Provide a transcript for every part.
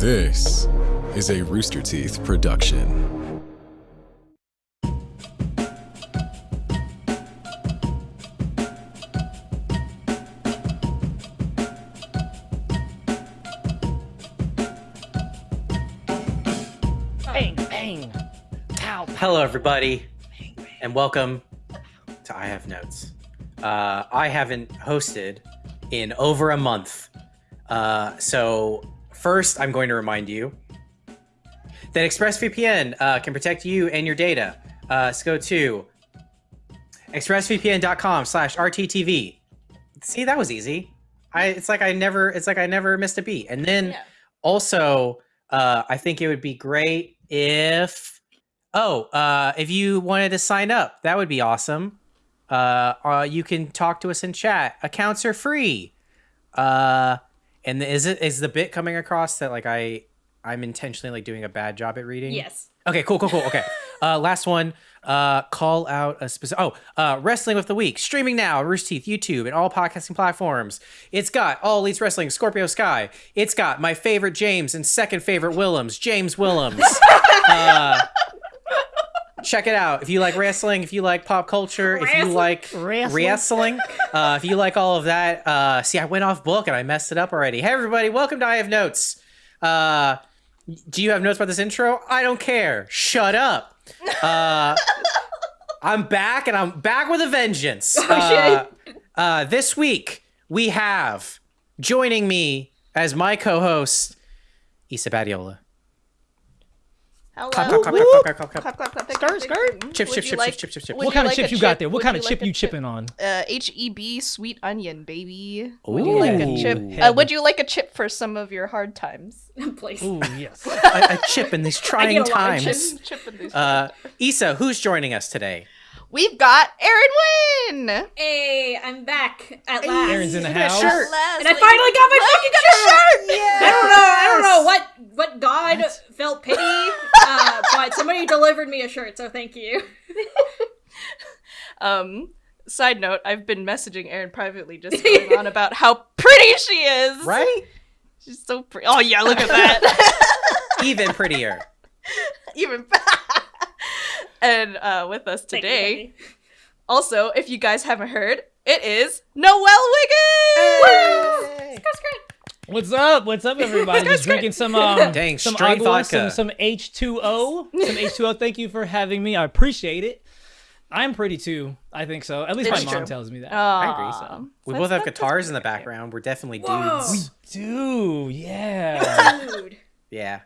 This is a Rooster Teeth production. Bang, bang. Pow, pow. Hello, everybody, and welcome to I Have Notes. Uh, I haven't hosted in over a month. Uh, so, first, I'm going to remind you that ExpressVPN uh, can protect you and your data. Uh, so go to expressvpn.com slash rttv. See, that was easy. I, it's like I never, it's like I never missed a beat. And then Yeah. also, uh, I think it would be great if, oh, uh, if you wanted to sign up, that would be awesome. Uh, uh, you can talk to us in chat. Accounts are free. Uh, and is it is the bit coming across that like I I'm intentionally like doing a bad job at reading? Yes. Okay, cool, cool, cool. Okay. Uh, last one. Uh, call out a specific. Oh, uh, Wrestling with the Week streaming now. Rooster Teeth, YouTube, and all podcasting platforms. It's got all Elite Wrestling, Scorpio Sky. It's got my favorite James and second favorite Willems, James Willems. uh, check it out if you like wrestling, if you like pop culture, if you like Wrestling. wrestling, uh, if you like all of that. Uh, see, I went off book and I messed it up already. Hey, everybody, welcome to I Have Notes. Uh, do you have notes about this intro? I don't care. Shut up. Uh, I'm back and I'm back with a vengeance. Uh, uh, this week we have joining me as my co-host, Issa Badiola. Hello. Clap, clap, clap, clap, clap, clap, clap. Clap, clap, clap, Skirt, clap, skirt. clap. Chip, chip, chip, like- chip, chip, chip. What kind of like chip you got there? What kind of chip like you chipping on? Uh, HEB sweet onion, baby. Would you like a chip? Uh, would you like a chip for some of your hard times? Please. Ooh, yes. a, a chip in these trying get a lot times. chips. chip in these Uh, Issa, who's joining us today? We've got Erin Wynn. Hey, I'm back at last. Erin's in the Look house. shirt. And I finally got my fucking shirt. Yeah. I don't know. I don't know what what God felt pity, uh, but somebody delivered me a shirt, so thank you. Um. Side note: I've been messaging Erin privately, just going on about how pretty she is. Right? She's so pretty. Oh yeah, look at that. Even prettier. Even. and uh, with us Thank you, today. Also, if you guys haven't heard, it is Noel Wiggins. What's up? What's up, everybody? Just drinking some um, Dang, some straight agua, vodka. some some H two O, some H two O. Thank you for having me. I appreciate it. I'm pretty too. I think so. At least It's my mom tells me that. I agree. So. We That's- both have guitars in the background. We're definitely Whoa. dudes. Dude, yeah. Dude. Yeah.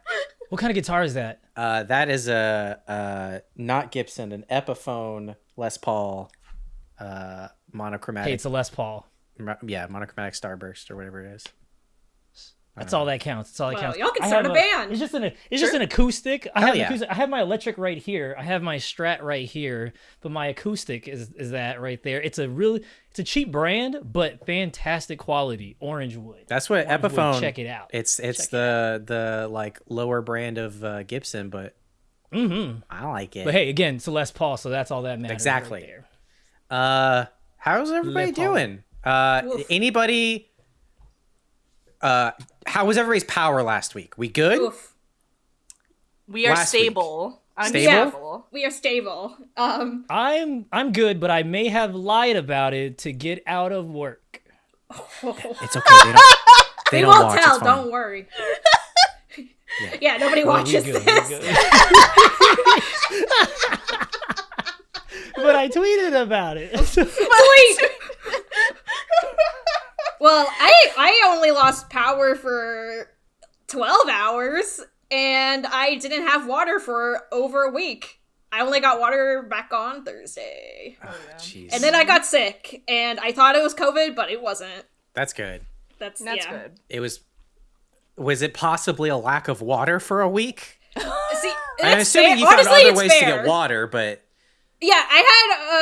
what kind of guitar is that? Uh, that is a uh, not Gibson, an Epiphone Les Paul uh, monochromatic. Hey, it's a Les Paul. yeah, monochromatic starburst or whatever it is. That's all that counts. That's all that Well, counts. y'all can I start have a band. It's just an it's just an acoustic. I Hell have yeah. acoustic. I have my electric right here. I have my Strat right here, but my acoustic is is that right there. It's a really it's a cheap brand, but fantastic quality. Orange wood. That's what Orange wood, Epiphone. Check it out. It's it's Check it the the like lower brand of uh, Gibson, but mm-hmm. I like it. But hey, again, it's a Les Paul, so that's all that matters. right Exactly. there. Uh, how's everybody doing? Uh, Oof. anybody? Uh, how was everybody's power last week? We good? Oof. We are Last week. stable. I'm Stable? stable. We are stable. Um, I'm I'm good, but I may have lied about it to get out of work. It's okay. They don't. They we don't won't watch. tell. Don't worry. yeah. nobody Well, watches good, this. but I tweeted about it. Tweet. Well, I I only lost power for twelve hours, and I didn't have water for over a week. I only got water back on Thursday, Ah, Jeez. and then I got sick, and I thought it was COVID, but it wasn't. That's good. That's That's yeah. good. It was. Was it possibly a lack of water for a week? See, I'm assuming fair. you found Honestly, other it's ways to get water, but Yeah, I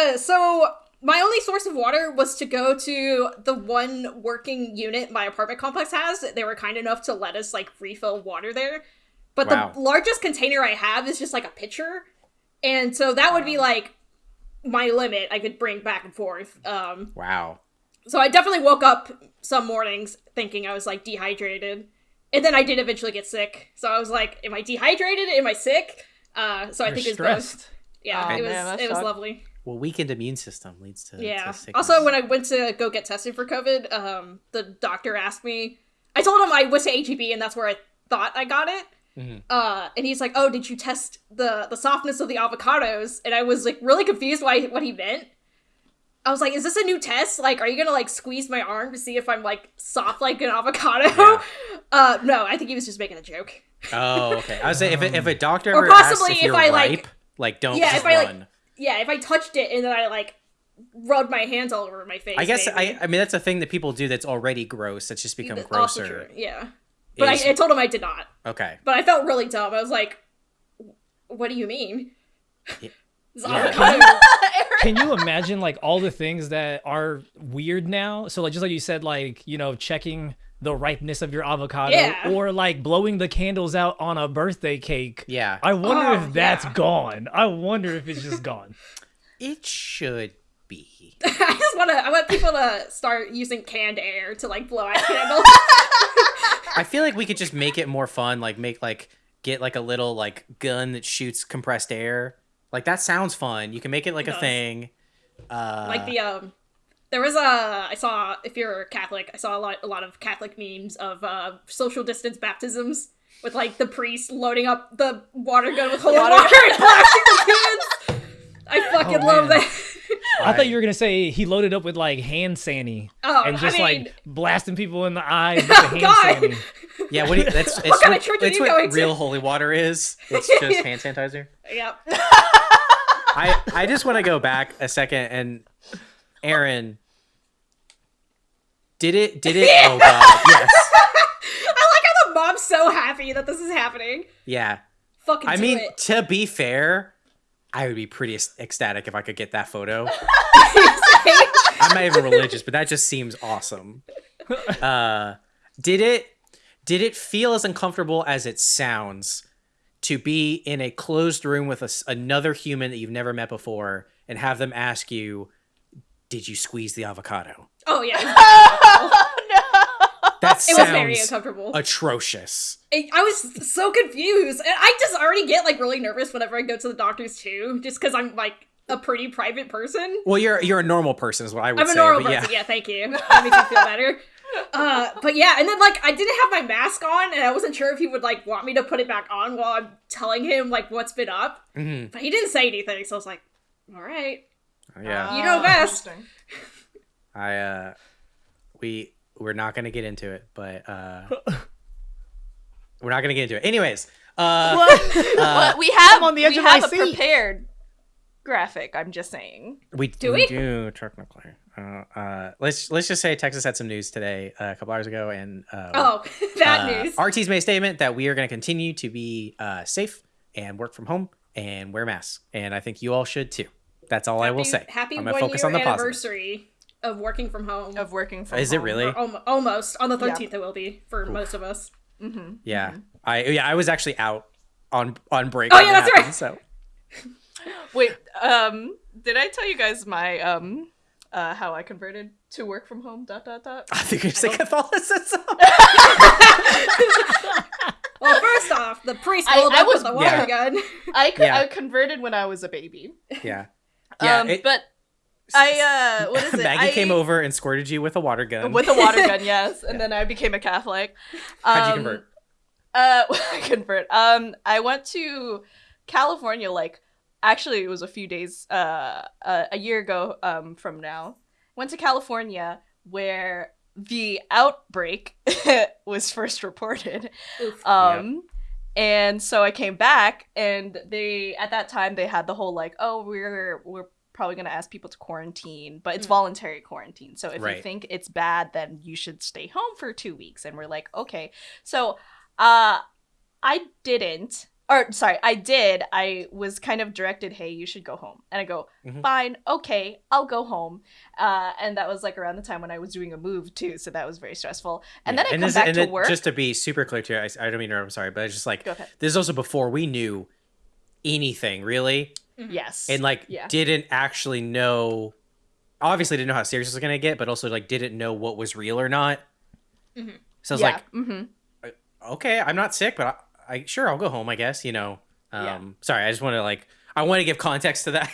had uh so my only source of water was to go to the one working unit my apartment complex has. They were kind enough to let us like refill water there. But Wow. the largest container I have is just like a pitcher. And so that would be like my limit I could bring back and forth. Um wow. so I definitely woke up some mornings thinking I was like dehydrated. and then I did eventually get sick. So I was like, am I dehydrated? Am I sick? Uh, so I You're think it's both. stressed. Yeah, Oh, it was man, it was sucked. lovely. Well, weakened immune system leads to Yeah. To. Also, when I went to go get tested for COVID, um, the doctor asked me. I told him I went to HEB and that's where I thought I got it. Mhm. Uh, and he's like, "Oh, did you test the the softness of the avocados?" And I was like really confused why what he meant. I was like, "Is this a new test? Like, are you gonna like squeeze my arm to see if I'm like soft like an avocado?" Yeah. Uh, no, I think he was just making a joke. Oh, okay. I was saying if, a- if a doctor Or possibly if if I, like- ripe, like don't Yeah, just if I, like, run. Yeah, if I touched it and then I like rubbed my hands all over my face. I guess maybe. I, I mean that's a thing that people do that's already gross. That's just become That's grosser. true, Yeah, but is- I, I told him I did not. Okay. But I felt really dumb. I was like, "What do you mean?" Yeah. This Yeah. avocado- Can you imagine like all the things that are weird now? So like just like you said, like you know checking the ripeness of your avocado, Yeah. or like blowing the candles out on a birthday cake. Yeah. I wonder Oh, if that's yeah. gone. I wonder if it's just gone. It should be. I just want to. I want people to start using canned air to like blow out candles. I feel like we could just make it more fun. Like make like get like a little like gun that shoots compressed air. Like that sounds fun. You can make it like a does. thing. Uh, like the um, there was a. I saw if you're Catholic, I saw a lot a lot of Catholic memes of uh social distance baptisms with like the priest loading up the water gun with holy water, and blasting the kids. I fucking Oh, love man. that. I thought you were gonna say he loaded up with like hand sanny Oh, and I just mean- like blasting people in the eyes with the hand God. sanny. yeah. What do you, that's it's kind of what, church are you what going to? real holy water is. It's just hand sanitizer. Yep. I I just want to go back a second and Erin. Did it? Did it? Oh god, yes, I like how the mom's so happy that this is happening. yeah. Fucking I mean, it. to be fair, I would be pretty ecstatic if I could get that photo. I'm not even religious, but that just seems awesome. Uh, did it? Did it feel as uncomfortable as it sounds to be in a closed room with a another human that you've never met before and have them ask you, "Did you squeeze the avocado?" oh yeah, That it was very sounds uncomfortable. atrocious. I I was so confused, and I just already get like really nervous whenever I go to the doctors too, just because I'm like a pretty private person. Well, you're you're a normal person, is what I would I'm a say. normal but person. yeah. Yeah. thank you. That makes me feel better. Uh, but yeah, and then like I didn't have my mask on, and I wasn't sure if he would like want me to put it back on while I'm telling him like what's been up. Mhm. But he didn't say anything, so I was like, all right. Yeah. You know Ah, best. I uh we we're not gonna get into it, but uh we're not gonna get into it. Anyways, uh, But we have I'm on the edge we of my a seat. prepared graphic. I'm just saying. we Do we we? do technically. Uh, uh, let's let's just say Texas had some news today, uh, a couple hours ago, and uh, Oh, that uh, news. RT's made a statement that we are going to continue to be uh, safe and work from home and wear masks, and I think you all should too. That's all I will say. Happy I'm one gonna focus year on the positive. anniversary of working from home. Of working from Is it really? Or almost on the Yeah. 13th it will be for most of us. Mm-hmm. Yeah, I yeah I was actually out on on break. Oh, when yeah, that's happened, right. So Wait, um, did I tell you guys my um, uh, how I converted to work from home? Dot dot dot. I think you're saying Catholicism. Well, first off, the priest I- rolled I was- with a water Yeah. gun. I co- Yeah. I converted when I was a baby. yeah, yeah. um, it- but I uh, what is it? Maggie I- came over and squirted you with a water gun. with a water gun, yes, and then I became a Catholic. How'd you Um, convert? Uh, convert. Um, I went to California. Like, actually, it was a few days. Uh, uh a year ago. Um, from now, went to California where the outbreak was first reported. Oof. Um, and so I came back, and they at that time they had the whole like, oh, we're we're probably gonna ask people to quarantine, but it's Mm. voluntary quarantine. So if Right. you think it's bad, then you should stay home for two weeks. And we're like, okay. So, uh, I didn't. Or sorry, I did. I was kind of directed, "Hey, you should go home," and I go, Mhm. "Fine, okay, I'll go home." Uh, and that was like around the time when I was doing a move too, so that was very stressful. And Yeah. then I come this- back and to then work. Just to be super clear to you, I, I don't mean to. I'm sorry, but it's just like Go this is also before we knew anything really, Yes. and like Yeah. didn't actually know. Obviously, didn't know how serious it was gonna get, but also like didn't know what was real or not. Mhm. So I was yeah. like, mm-hmm. okay, I'm not sick, but I, I sure I'll go home. I guess you know. Um, Yeah. sorry, I just want to like I want to give context to that.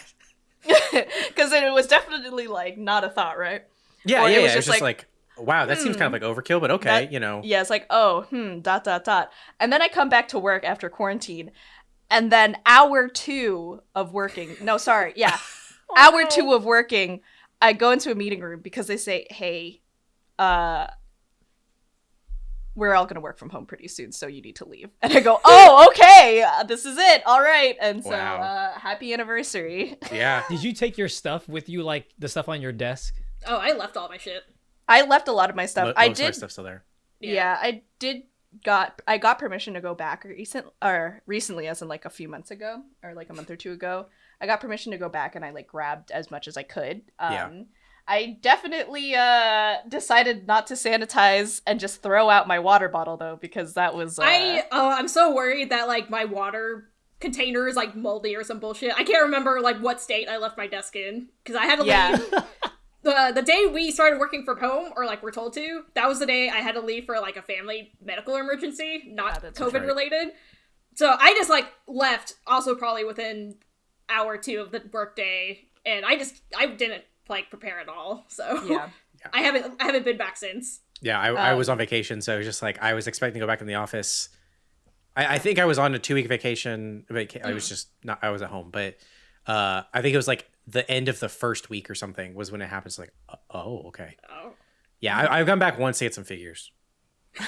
Because it was definitely like not a thought, right? yeah, Or it yeah, was yeah. Just just like, wow, that seems kind of like overkill, but okay, That- you know. Yeah, it's like, oh, hmm, dot, dot, dot. And then I come back to work after quarantine. And then hour two of working, no, sorry, yeah, hour two of working, I go into a meeting room because they say, hey, uh, we're all going to work from home pretty soon, so you need to leave. And I go, oh, okay, uh, this is it. All right. And so, Wow. uh, happy anniversary. Yeah. Did you take your stuff with you, like the stuff on your desk? Oh, I left all my shit. I left a lot of my stuff. Mo- I most of my did stuff still there. Yeah. I did got I got permission to go back recent or recently as in like a few months ago or like a month or two ago. I got permission to go back and I like grabbed as much as I could. Um Yeah. I definitely uh decided not to sanitize and just throw out my water bottle though because that was uh, I oh, I'm so worried that like my water container is like moldy or some bullshit. I can't remember like what state I left my desk in because I had to Yeah. leave. The, the day we started working from home, or like we're told to, that was the day I had to leave for like a family medical emergency, not that's COVID right. related. So I just like left, also probably within hour or two of the workday, and I just I didn't like prepare at all. So yeah. I haven't I haven't been back since. Yeah, I, I was Um, on vacation, so it was just like I was expecting to go back in the office. I, I think I was on a two week vacation. Vaca- I Mm. was just not. I was at home, but uh, I think it was like the end of the first week or something was when it happens. Like, uh, oh, okay. Oh. Yeah, I, I've gone back once to get some figures.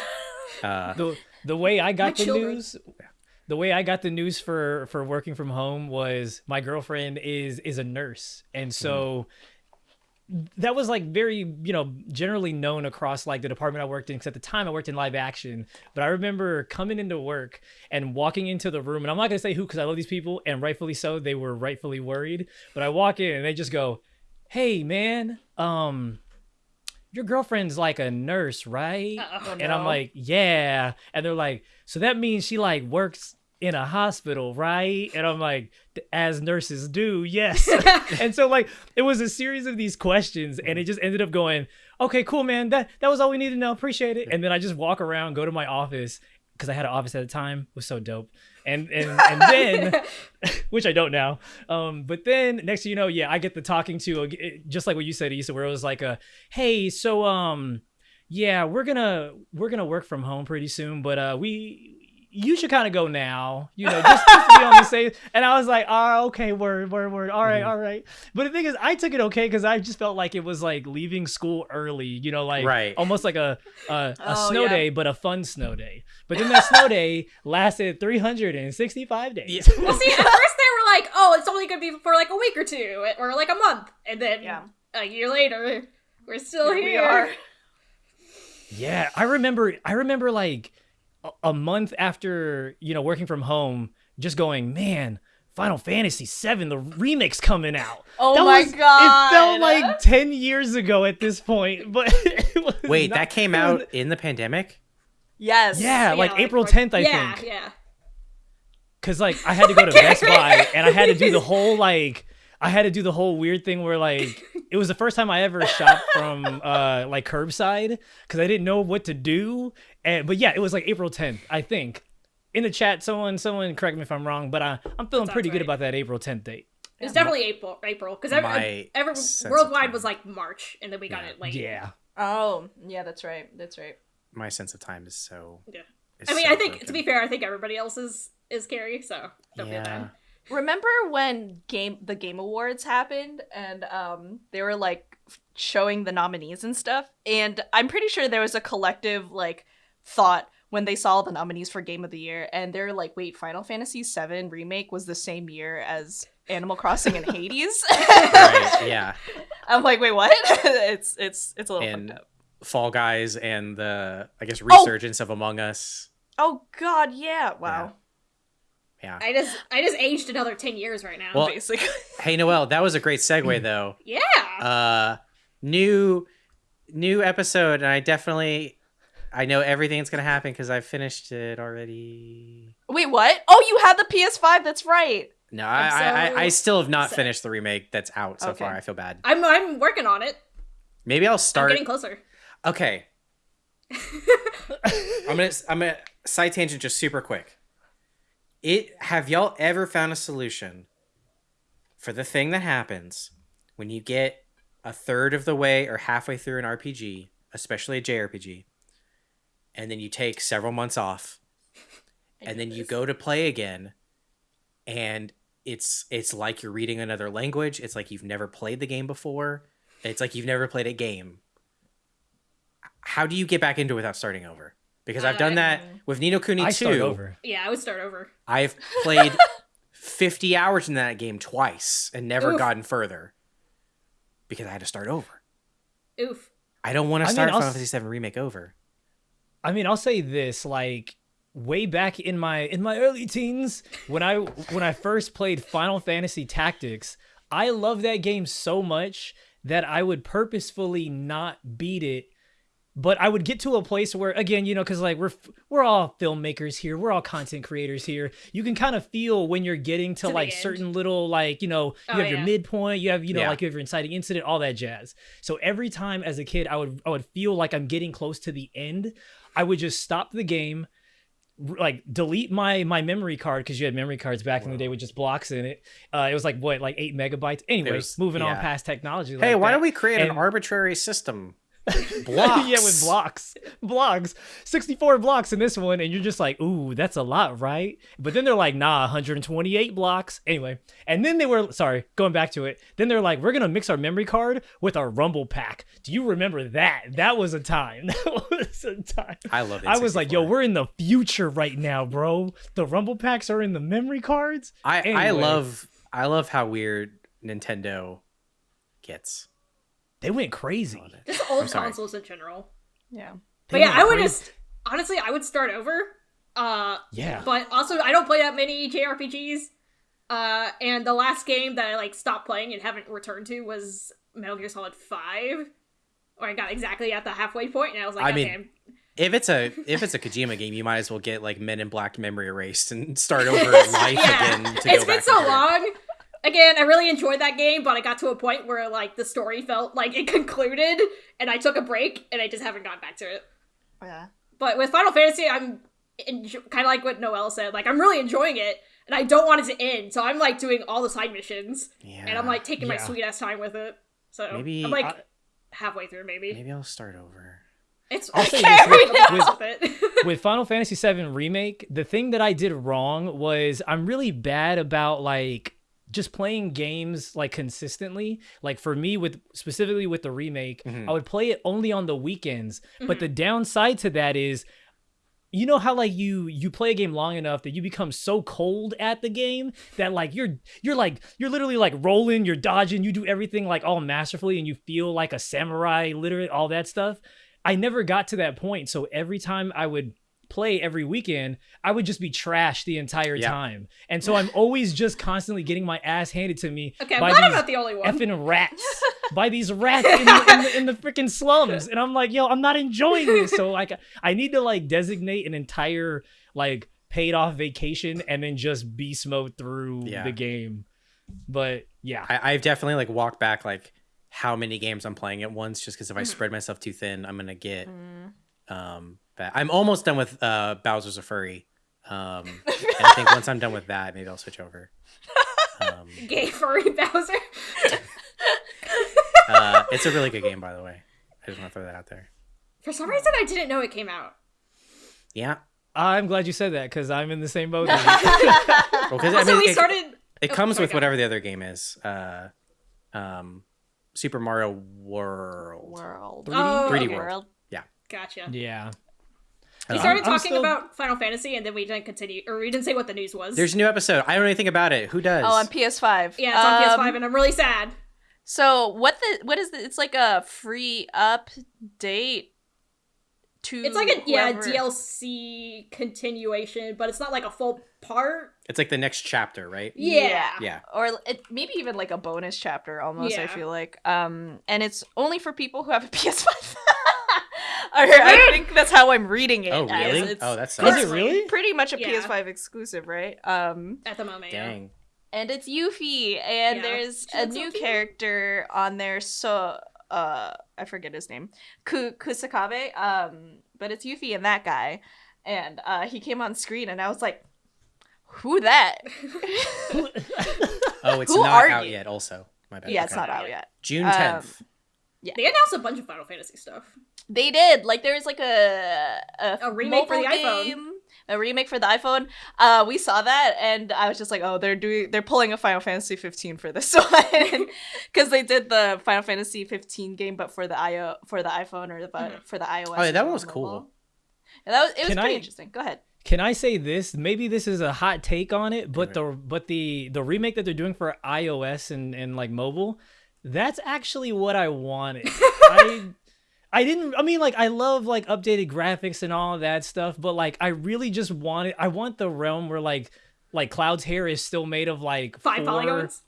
Uh, the the way I got the children. news the way I got the news for for working from home was my girlfriend is is a nurse and so that was like very you know generally known across like the department I worked in because at the time I worked in live action but I remember coming into work and walking into the room and I'm not gonna say who because I love these people and rightfully so they were rightfully worried but I walk in and they just go hey man um your girlfriend's like a nurse right Uh-oh. and I'm like, yeah. And they're like, so that means she like works in a hospital, right? And I'm like, as nurses do, yes. and so like it was a series of these questions, and it just ended up going, okay, cool, man. That that was all we needed to know. Appreciate it. And then I just walk around, go to my office because I had an office at the time. It was so dope. And and and then which I don't now. Um, but then next thing you know, yeah, I get the talking to uh, just like what you said, Issa, where it was like a, hey, so um, yeah, we're gonna we're gonna work from home pretty soon, but uh, we you should kind of go now, you know, just, just to be on the safe. And I was like, oh, okay, word, word, word. All right, Mhm. all right. But the thing is, I took it okay because I just felt like it was like leaving school early, you know, like Right. almost like a a, a Oh, snow yeah. day, but a fun snow day. But then that snow day lasted 365 days. Well, see, at first they were like, "Oh, it's only gonna be for like a week or two, or like a month," and then Yeah. a year later, we're still Here here. we are. Yeah, I remember. I remember like a, a month after you know working from home, just going, man. Final Fantasy VII, the remix coming out. Oh That my was- god. It felt like ten years ago at this point, but it was wait, not- that came it out in the pandemic. Yes. Yeah, like April for- 10th, I yeah, think. Yeah, Cause like I had to go to Best Buy and I had to do the whole like I had to do the whole weird thing where like it was the first time I ever shopped from uh like curbside because I didn't know what to do. And but yeah, it was like April 10th, I think. In the chat, someone someone correct me if I'm wrong, but I, I'm feeling That pretty sounds good about that April 10th date. It was definitely April. April, because every, My every worldwide was like March, and then we got Yeah. it like Yeah. Oh, yeah, that's right. That's right. My sense of time is so. Yeah. is I mean, so I think to be fair, I think everybody else is is Carrie, so don't feel Yeah. bad. Remember when game the game awards happened and um they were like showing the nominees and stuff and I'm pretty sure there was a collective like thought when they saw the nominees for game of the year and they're like wait Final Fantasy 7 remake was the same year as Animal Crossing and Hades. Right, yeah, I'm like wait what? it's it's it's a little and fucked up. Fall Guys and the I guess Oh! resurgence of Among Us. Oh god, yeah. Wow. Yeah. I just I just aged another ten years right now. Well- Basically. Hey Noel, that was a great segue though. yeah. Uh, new new episode, and I definitely I know everything's gonna happen because I finished it already. wait, what? Oh, you had the PS5. That's right. No, I'm I, I, so I I still have not sad. finished the remake that's out so Okay. far. I feel bad. I'm I'm working on it. Maybe I'll I'm start. getting closer. Okay. I'm gonna I'm gonna side tangent, just super quick. It have y'all ever found a solution for the thing that happens when you get a third of the way or halfway through an RPG, especially a JRPG, and then you take several months off, and then you go to play again, and it's it's like you're reading another language. It's like you've never played the game before. It's like you've never played a game. How do you get back into it without starting over? Because I've done that with Ni no Kuni 2. I start over. Yeah, I would start over. I've played 50 hours in that game twice and never Oof. gotten further because I had to start over. Oof. I don't want I to mean, start I'll Final s- Fantasy 7 remake over. I mean, I'll say this: like way back in my in my early teens, when I when I first played Final Fantasy Tactics, I loved that game so much that I would purposefully not beat it. But I would get to a place where, again, you know, because like we're we're all filmmakers here, we're all content creators here. You can kind of feel when you're getting to, To like certain little like you know you Oh, have your midpoint, you have you know Yeah. like you have your inciting incident, all that jazz. So every time as a kid, I would I would feel like I'm getting close to the end. I would just stop the game, like delete my my memory card because you had memory cards back in the day with just blocks in it. Uh, it was like what like eight megabytes. Anyways, There's- moving on past technology. Hey, like why that. don't we create an arbitrary system? Blocks. yeah, with blocks, blocks, sixty-four blocks in this one, and you're just like, ooh, that's a lot, right? But then they're like, nah, 128 blocks. Anyway, and then they were sorry, going back to it. Then they're like, we're gonna mix our memory card with our Rumble pack. Do you remember that? That was a time. That was a time. I love it. I was like, yo, we're in the future right now, bro. The Rumble packs are in the memory cards. I, I love I love how weird Nintendo gets. They went crazy. Just old I'm sorry. consoles in general. Yeah. But yeah, I would crazy. just honestly, I would start over. Uh, Yeah. but also I don't play that many JRPGs. Uh, and the last game that I like stopped playing and haven't returned to was Metal Gear Solid Five, or I got exactly at the halfway point, and I was like, I "God mean. If it's a if it's a Kojima game, you might as well get like Men in Black memory erased and start over in life yeah, again. To it's go been back so long. it. Long. Again, I really enjoyed that game, but I got to a point where like the story felt like it concluded, and I took a break, and I just haven't gone back to it. Yeah. But with Final Fantasy, I'm enjo- kind of like what Noel said. Like, I'm really enjoying it, and I don't want it to end. So I'm like doing all the side missions, Yeah. and I'm like taking my sweet ass time with it. So Maybe- I'm like I- halfway through, maybe. Maybe I'll start over. It's I'll say can't this, with- with it. with Final Fantasy VII Remake, the thing that I did wrong was I'm really bad about like just playing games like consistently. Like for me, with specifically with the remake, Mhm. I would play it only on the weekends. But the downside to that is you know how like you you play a game long enough that you become so cold at the game that like you're you're like you're literally like rolling you're dodging you do everything like all masterfully and you feel like a samurai literally all that stuff i never got to that point so every time i would play every weekend i would just be trashed the entire Yeah. time and so i'm always just constantly getting my ass handed to me okay, I'm by glad I'm these not the only one. effing rats by these rats in the, in the, in the freaking slums and i'm like yo i'm not enjoying this so like i need to like designate an entire like paid off vacation and then just beast mode through Yeah. the game but yeah I, I've definitely like walked back like how many games I'm playing at once, just because if I Mhm. spread myself too thin, I'm gonna get Mm. Um. Bad. I'm almost done with uh Bowser's a furry. Um, and I think once I'm done with that, maybe I'll switch over. Um, Gay furry Bowser. uh, it's a really good game, by the way. I just want to throw that out there. For some reason, I didn't know it came out. Yeah. i'm glad you said that because i'm in the same boat as you. I mean, we it, started. it oh, comes sorry, with go. whatever the other game is. Uh, um, Super Mario World. World. 3D, Oh, 3D okay. World. Gotcha. yeah We started I'm talking still- about Final Fantasy, and then we didn't continue, or we didn't say what the news was. There's a new episode. I don't know anything about it. Who does? Oh, on PS5. yeah, it's on Um, PS5, and I'm really sad. So what the what is the, it's like a free update to It's like a yeah DLC continuation, but it's not like a full part. It's like the next chapter, right? Yeah. Yeah. or it, maybe even like a bonus chapter almost i feel like um and it's only for people who have a ps5 or i think that's how i'm reading it Oh, as. really? it's Oh, that is sucks. it really pretty much a Yeah. ps5 exclusive right um At the moment, yeah. Dang. and it's Yuffie, and Yeah. there's She a looks so new character on there. So, uh, I forget his name, Ku- Kusakabe. Um, but it's Yuffie and that guy. and uh, he came on screen, and I was like, "Who that?" Oh, it's Who not out you? yet. Also, my bad. yeah, it's not out yet. June Um, tenth. They announced a bunch of Final Fantasy stuff. They did. Like there's like a a, A remake for the mobile iPhone. A remake for the iPhone. Uh, we saw that, and I was just like, oh, they're doing, they're pulling a Final Fantasy 15 for this one, because they did the Final Fantasy 15 game, but for the io for the iPhone or the Mhm. for the iOS. Oh, yeah, that one was mobile. cool. Yeah, that was it was Can pretty I- interesting. Go ahead. Can I say this? Maybe this is a hot take on it, but the but the the remake that they're doing for iOS and and like mobile, that's actually what I wanted. I I didn't I mean like I love like updated graphics and all of that stuff, but like I really just wanted I want the realm where like like Cloud's hair is still made of like Five four- polygons.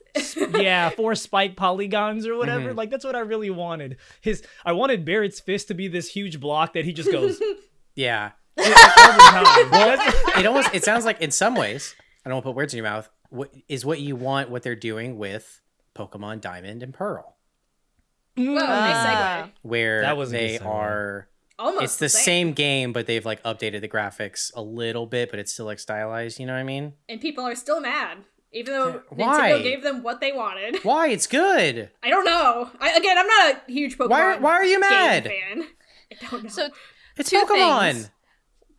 yeah, four spike polygons or whatever. Mhm. Like that's what I really wanted. His I wanted Barrett's fist to be this huge block that he just goes Yeah. all the time. That's- It almost. It sounds like in some ways. I don't want to put words in your mouth. What is what you want? What they're doing with Pokemon Diamond and Pearl, Whoa, nice Ah. segue. where That was a they are. Almost it's the same game, but they've like updated the graphics a little bit, but it's still like stylized. You know what I mean? and people are still mad, even though Why? Nintendo gave them what they wanted. Why? It's good. I don't know. I, again, I'm not a huge Pokemon Why? Why are you mad? fan. I don't know. So It's Two Pokemon. things.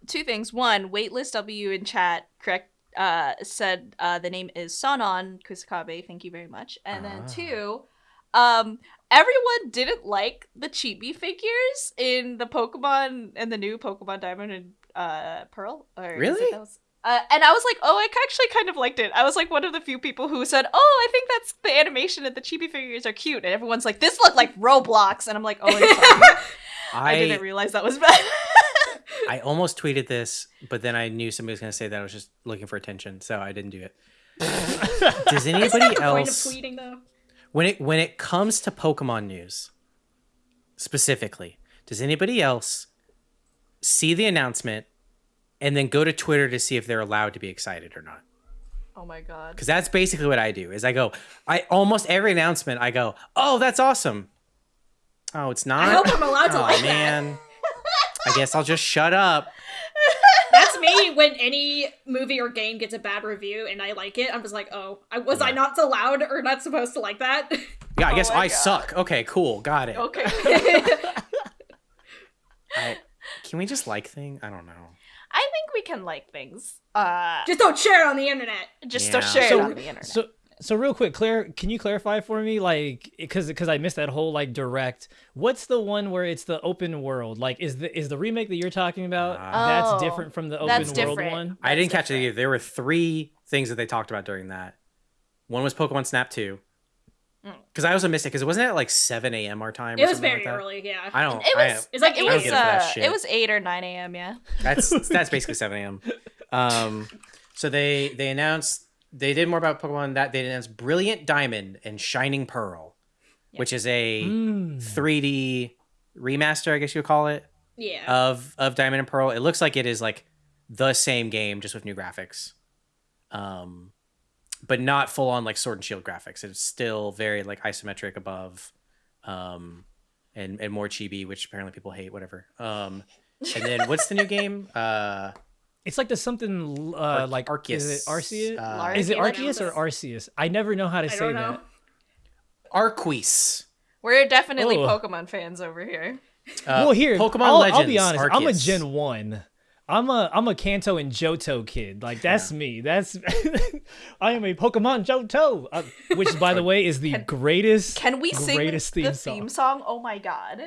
two things. One, waitlist W in chat correct uh said uh the name is Sonon Kusakabe. Thank you very much. And Ah. then two, um everyone didn't like the chibi figures in the Pokemon and the new Pokemon Diamond and uh Pearl. Or Really? those- Uh, and I was like, oh, I actually kind of liked it. I was like one of the few people who said, oh, I think that's the animation and the chibi figures are cute. And everyone's like, this looked like Roblox. And I'm like, oh. I, I didn't realize that was bad. I almost tweeted this, but then I knew somebody was going to say that I was just looking for attention, so I didn't do it. Does Isn't anybody the point of else tweeting though? when it when it comes to Pokemon news specifically, does anybody else see the announcement and then go to Twitter to see if they're allowed to be excited or not? oh my god. Because that's basically what I do. Is I go, I almost every announcement I go, oh, that's awesome. Oh, it's not. I hope I'm allowed to oh like that. Man. I guess I'll just shut up. That's me when any movie or game gets a bad review and I like it. I'm just like, oh, I, was I Yeah. not allowed or not supposed to like that? Yeah, I Oh guess my I God. suck. Okay, cool, got it. Okay. I, can we just like thing? I don't know. I think we can like things. Uh, Just don't share it on the internet. just Yeah. to share So- it on the internet. So so real quick, Claire, can you clarify for me, like, because because I missed that whole like direct. What's the one where it's the open world? Like, is the is the remake that you're talking about Ah. that's Oh, different from the open world different. one? I didn't That's catch it either. There were three things that they talked about during that. One was Pokemon Snap 2. Mm. Because I also missed it because it wasn't it at like 7 a.m. our time? or It was something very like that? early, yeah. I don't. it I- was. It's like it eight was. a.m. for that Uh, it was eight or nine a.m. Yeah. That's that's basically 7 a.m. Um, so they they announced they did more about Pokemon that they announced Brilliant Diamond and Shining Pearl, which is a Mm. 3D remaster, I guess you would call it, yeah. of of Diamond and Pearl. It looks like it is like the same game just with new graphics, um, but not full on like Sword and Shield graphics. It's still very like isometric above, um, and and more chibi, which apparently people hate. Whatever. Um, and then what's the new game? Uh, It's like the something uh Ar- like Arceus. Is it Arceus? Uh, is it Arceus. Arceus or Arceus? I never know how to I say don't know. that. Arqueese. We're definitely Oh. Pokemon fans over here. Uh, well, here, Pokemon I'll, Legends. I'll be honest. I'm a Gen One. I'm a I'm a Kanto and Johto kid. Like that's me. That's I am a Pokemon Johto, uh, which by the way is the Can- greatest. Can we sing greatest theme the song. theme song? Oh my god.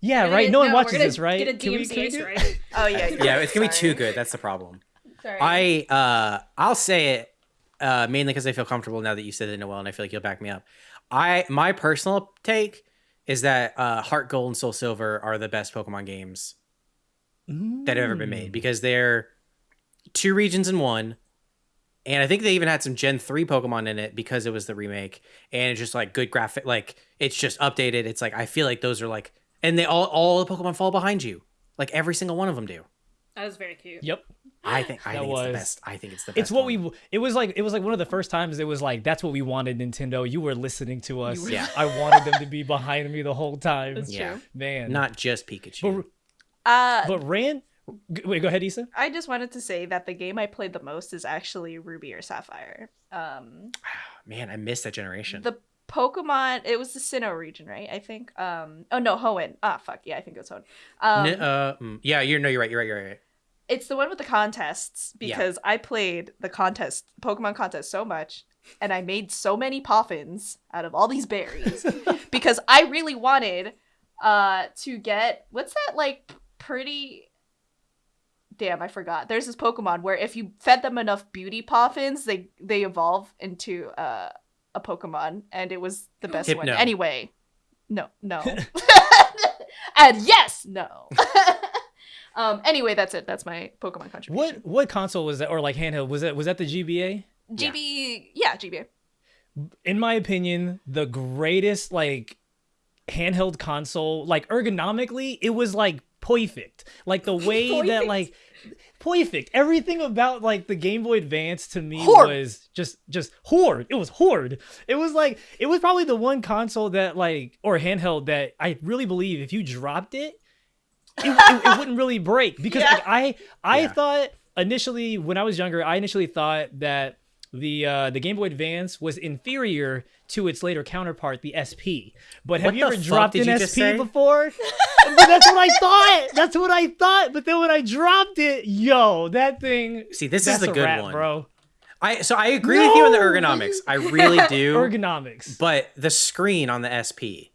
Yeah, We're right. gonna- No one watches gonna this, right? Get a Can we- can we DMCA do- strike. Oh yeah. you're Yeah, it's gonna be too good. That's the problem. Sorry. I uh I'll say it uh mainly because I feel comfortable now that you said it, Noel, and I feel like you'll back me up. I my personal take is that uh Heart Gold and Soul Silver are the best Pokemon games that have ever been Mm. made because they're two regions in one. And I think they even had some Gen 3 Pokemon in it because it was the remake. And it's just like good graphic like it's just updated. It's like I feel like those are like and they all all the Pokemon fall behind you. Like every single one of them do. That was very cute. Yep. I think I That think it's the best. I think it's the best. It's what one. we. It was like it was like one of the first times it was like that's what we wanted Nintendo. You were listening to us. were- Yeah. I wanted them to be behind me the whole time. That's Yeah. true. Man. not just Pikachu. But, Uh, but Rand G- Wait, go ahead, Issa. I just wanted to say that the game I played the most is actually Ruby or Sapphire. Um, Man, I missed that generation. the Pokemon, it was the Sinnoh region, right? I think. Um, oh no, Hoenn. Ah, fuck yeah, I think it was Hoenn. Um, N- uh, mm, yeah, you're no, you're right. You're right. You're right. it's the one with the contests because I played the contest, Pokemon contest, so much, and I made so many poffins out of all these berries because I really wanted uh to get what's that like pretty. Damn, I forgot. There's this Pokemon where if you fed them enough beauty poffins, they they evolve into uh, a Pokemon, and it was the best one. Anyway, no, no, and yes, no. um. Anyway, that's it. That's my Pokemon contribution. What what console was that, or like handheld? Was that was that the GBA? GB? Yeah, GBA. in my opinion, the greatest like handheld console, like ergonomically, it was like perfect. Like the way that like perfect. Everything about like the Game Boy Advance to me Horde. was just just horde. It was horde. It was like it was probably the one console that like or handheld that I really believe if you dropped it, it, it, it wouldn't really break because Yeah. like, I I Yeah. thought initially when I was younger, I initially thought that the uh, the Game Boy Advance was inferior to its later counterpart, the SP. But have What you ever dropped an SP before? but that's what I thought. That's what I thought. But then when I dropped it, yo, that thing. See, this is the a good wrap, one. bro. I so I agree with you on the ergonomics. I really do. Ergonomics. but the screen on the SP.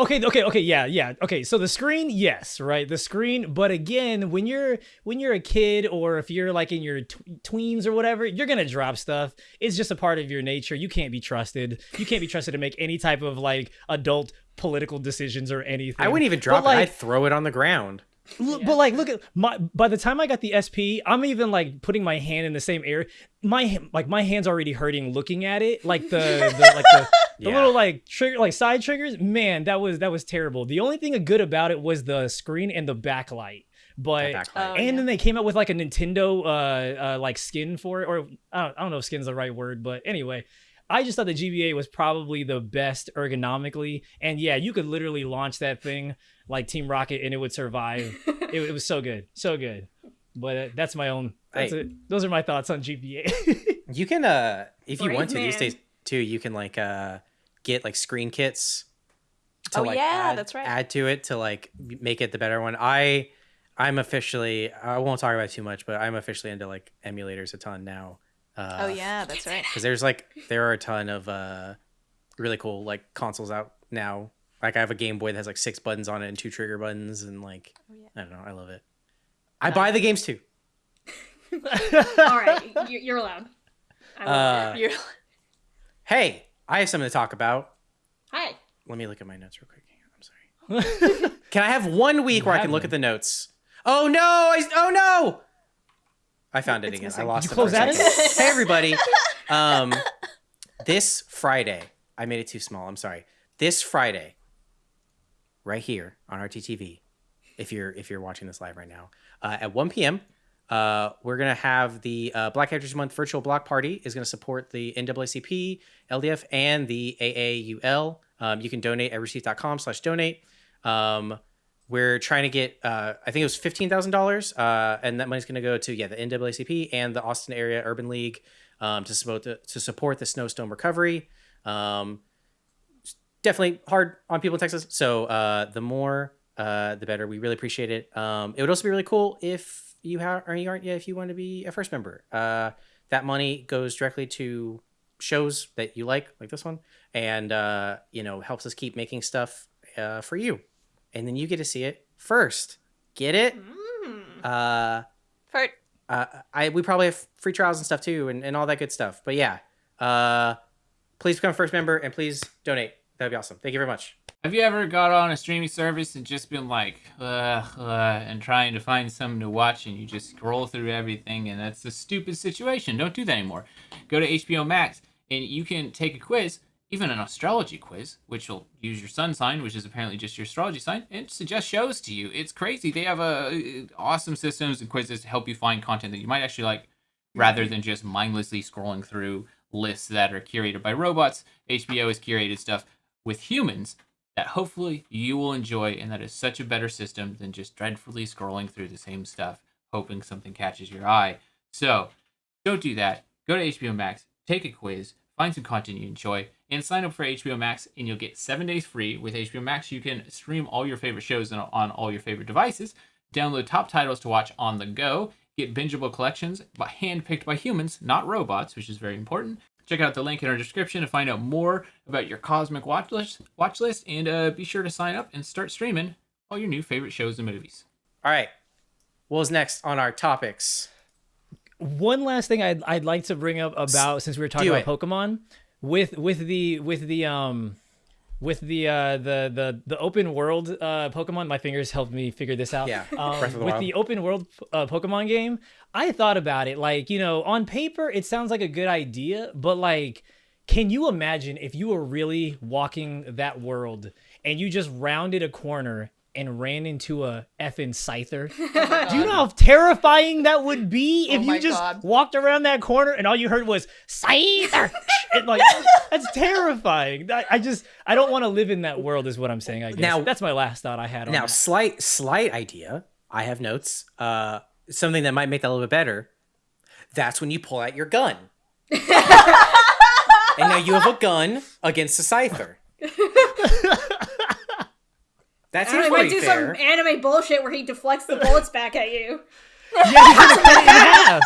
Okay, okay, okay, yeah, yeah. Okay, so the screen, yes, right? The screen, but again, when you're when you're a kid or if you're like in your tw- tweens or whatever, you're going to drop stuff. It's just a part of your nature. You can't be trusted. You can't be trusted to make any type of like adult political decisions or anything. I wouldn't even But, drop like, it. I'd throw it on the ground. Look, But like, look at my. By the time I got the SP, I'm even like putting my hand in the same area. My h- like my hand's already hurting looking at it. Like the, the like the, the Yeah. little like trigger like side triggers. Man, that was that was terrible. The only thing good about it was the screen and the backlight. But That backlight. Oh, and yeah. then they came out with like a Nintendo uh, uh like skin for it, or I don't, I don't know if skin's the right word, but anyway. I just thought the GBA was probably the best ergonomically, and yeah, you could literally launch that thing like Team Rocket and it would survive. it, it was so good, so good. But uh, that's my own. That's Hey. it. Those are my thoughts on GBA. You can uh if you Brave want to these days too, you can like uh get like screen kits to Oh, like yeah, add, that's right. add to it to like make it the better one. I I'm officially I won't talk about it too much, but I'm officially into like emulators a ton now. Uh, Oh yeah, that's right. because there's like there are a ton of uh really cool like consoles out now. Like I have a Game Boy that has like six buttons on it and two trigger buttons and like Oh, yeah. I don't know, I love it. I buy the games too. All right, you- you're allowed. I Uh. You're Hey, I have something to talk about. Hi. Let me look at my notes real quick. I'm sorry. Can I have one week You where I can look them. at the notes? Oh no! I, oh no! I found it It's again. I missing. lost You it. close out of second. it? hey everybody! Um, this Friday, I made it too small. I'm sorry. This Friday, right here on RTTV, if you're if you're watching this live right now, uh, at 1 p.m. Uh, we're gonna have the uh, Black Heritage Month virtual block party. is gonna support the NAACP, LDF, and the AAUL. Um, you can donate at receipt.com/donate. Um, we're trying to get, uh, I think it was fifteen thousand dollars, uh, and that money's gonna go to yeah the NAACP and the Austin Area Urban League um, to support the, to support the snowstorm recovery. Um, definitely hard on people in Texas, so uh, the more uh, the better. We really appreciate it. Um, it would also be really cool if you have or you aren't yet if you want to be a first member. Uh, that money goes directly to shows that you like, like this one, and uh, you know helps us keep making stuff uh, for you, and then you get to see it first. Get it? Mm. Uh, Fart. uh, I we probably have free trials and stuff too, and, and all that good stuff. But yeah, uh, please become a first member and please donate. That'd be awesome. Thank you very much. Have you ever got on a streaming service and just been like, uh, uh, and trying to find something to watch and you just scroll through everything and that's a stupid situation. Don't do that anymore. Go to HBO Max and you can take a quiz, even an astrology quiz, which will use your sun sign, which is apparently just your astrology sign, and suggest shows to you. It's crazy. They have uh, awesome systems and quizzes to help you find content that you might actually like rather than just mindlessly scrolling through lists that are curated by robots. HBO has curated stuff with humans that hopefully you will enjoy and that is such a better system than just dreadfully scrolling through the same stuff hoping something catches your eye. So, don't do that. Go to HBO Max, take a quiz, find some content you enjoy, and sign up for HBO Max, and you'll get seven days free. With HBO Max, you can stream all your favorite shows on all your favorite devices, download top titles to watch on the go, get bingeable collections by handpicked by humans, not robots, which is very important. Check out the link in our description to find out more about your cosmic watch list, watch list and uh, be sure to sign up and start streaming all your new favorite shows and movies. All right. What's next on our topics? One last thing I'd I'd like to bring up about since we were talking Do about Pokemon with with the with the um with the uh the the the open world uh Pokemon. My fingers helped me figure this out. Yeah, Um, the with Wild. the open world uh, Pokemon game, I thought about it. Like you know, on paper, it sounds like a good idea, but like. Can you imagine if you were really walking that world and you just rounded a corner and ran into a effing Scyther? Do you know how terrifying that would be if Oh you just God. walked around that corner and all you heard was Scyther? and like that's terrifying. I, I just I don't want to live in that world, is what I'm saying. I guess Now- that's my last thought I had on Now, that. slight slight idea. I have notes. Uh, something that might make that a little bit better. That's when you pull out your gun. and now you have a gun against a scyther. That I seems don't might pretty do fair. some anime bullshit where he deflects the bullets back at you. Yeah, he's gonna cut it in half.